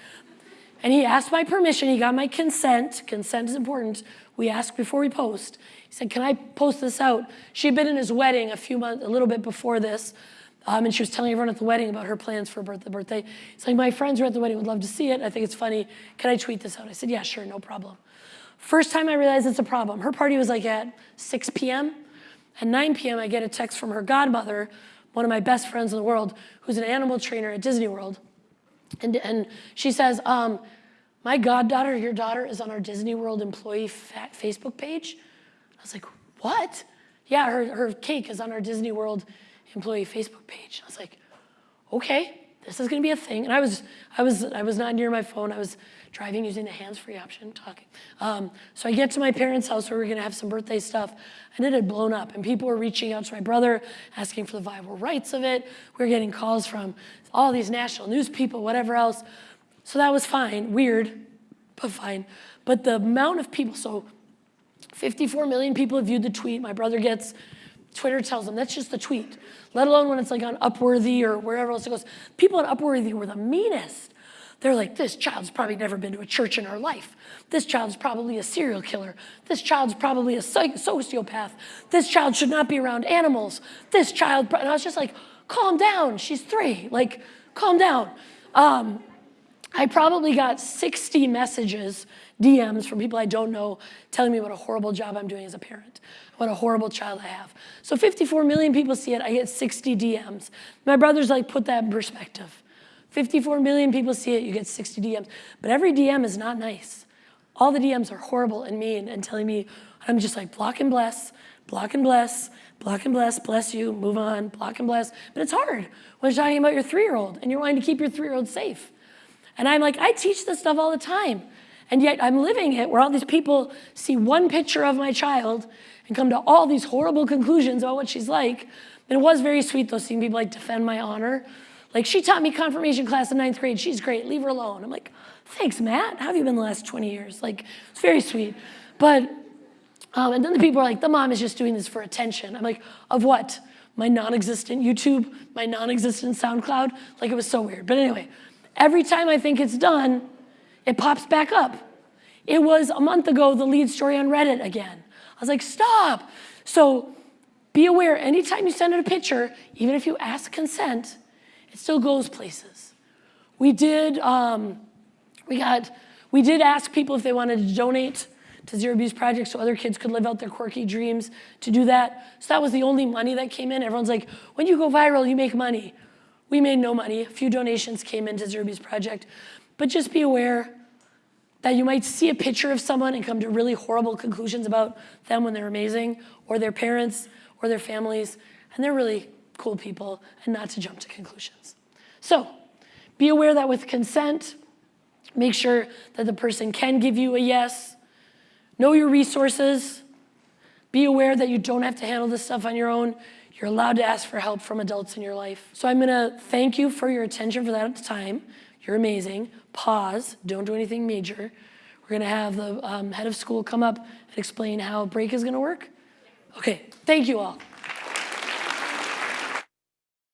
And he asked my permission, he got my consent, consent is important, we ask before we post. He said, can I post this out? She had been in his wedding a few months, a little bit before this, um, and she was telling everyone at the wedding about her plans for birthday. birthday. He's like, my friends were at the wedding, would love to see it. I think it's funny. Can I tweet this out? I said, yeah, sure, no problem. First time I realized it's a problem. Her party was like at 6 p.m. At 9 p.m., I get a text from her godmother, one of my best friends in the world, who's an animal trainer at Disney World. And, and she says, um, my goddaughter, your daughter, is on our Disney World employee Facebook page. I was like, what? Yeah, her, her cake is on our Disney World employee Facebook page. I was like, okay, this is gonna be a thing. And I was, I was, I was not near my phone. I was driving using the hands-free option, talking. Um, so I get to my parents' house where we are gonna have some birthday stuff, and it had blown up. And people were reaching out to my brother, asking for the viable rights of it. We were getting calls from all these national news people, whatever else. So that was fine, weird. but fine. But the amount of people, so 54 million people have viewed the tweet. My brother gets, Twitter tells him that's just the tweet, let alone when it's like on Upworthy or wherever else it goes. People on Upworthy were the meanest. They're like, this child's probably never been to a church in her life. This child's probably a serial killer. This child's probably a sociopath. This child should not be around animals. This child, and I was just like, calm down, she's three. Like, calm down. Um, I probably got 60 messages, DMs from people I don't know telling me what a horrible job I'm doing as a parent, what a horrible child I have. So 54 million people see it, I get 60 DMs. My brother's like, put that in perspective. 54 million people see it, you get 60 DMs. But every DM is not nice. All the DMs are horrible and mean and telling me, I'm just like, block and bless, block and bless, block and bless, bless you, move on, block and bless. But it's hard when you're talking about your three-year-old and you're wanting to keep your three-year-old safe. And I'm like, I teach this stuff all the time. And yet I'm living it where all these people see one picture of my child and come to all these horrible conclusions about what she's like. And it was very sweet though, seeing people like defend my honor. Like, she taught me confirmation class in ninth grade. She's great, leave her alone. I'm like, thanks, Matt. How have you been the last 20 years? Like, it's very sweet. But, um, and then the people are like, the mom is just doing this for attention. I'm like, of what? My non-existent YouTube, my non-existent SoundCloud? Like, it was so weird. But anyway, every time I think it's done, it pops back up. It was a month ago, the lead story on Reddit again. I was like, stop. So be aware, anytime you send out a picture, even if you ask consent, it still goes places. We did, um, we got, we did ask people if they wanted to donate to Zero Abuse Project so other kids could live out their quirky dreams to do that. So that was the only money that came in. Everyone's like, when you go viral, you make money. We made no money. A few donations came into Zero Abuse Project. But just be aware that you might see a picture of someone and come to really horrible conclusions about them when they're amazing, or their parents, or their families, and they're really cool people, and not to jump to conclusions. So be aware that with consent, make sure that the person can give you a yes. Know your resources. Be aware that you don't have to handle this stuff on your own. You're allowed to ask for help from adults in your life. So I'm gonna thank you for your attention for that time. You're amazing. Pause, don't do anything major. We're gonna have the um, head of school come up and explain how break is gonna work. Okay, thank you all.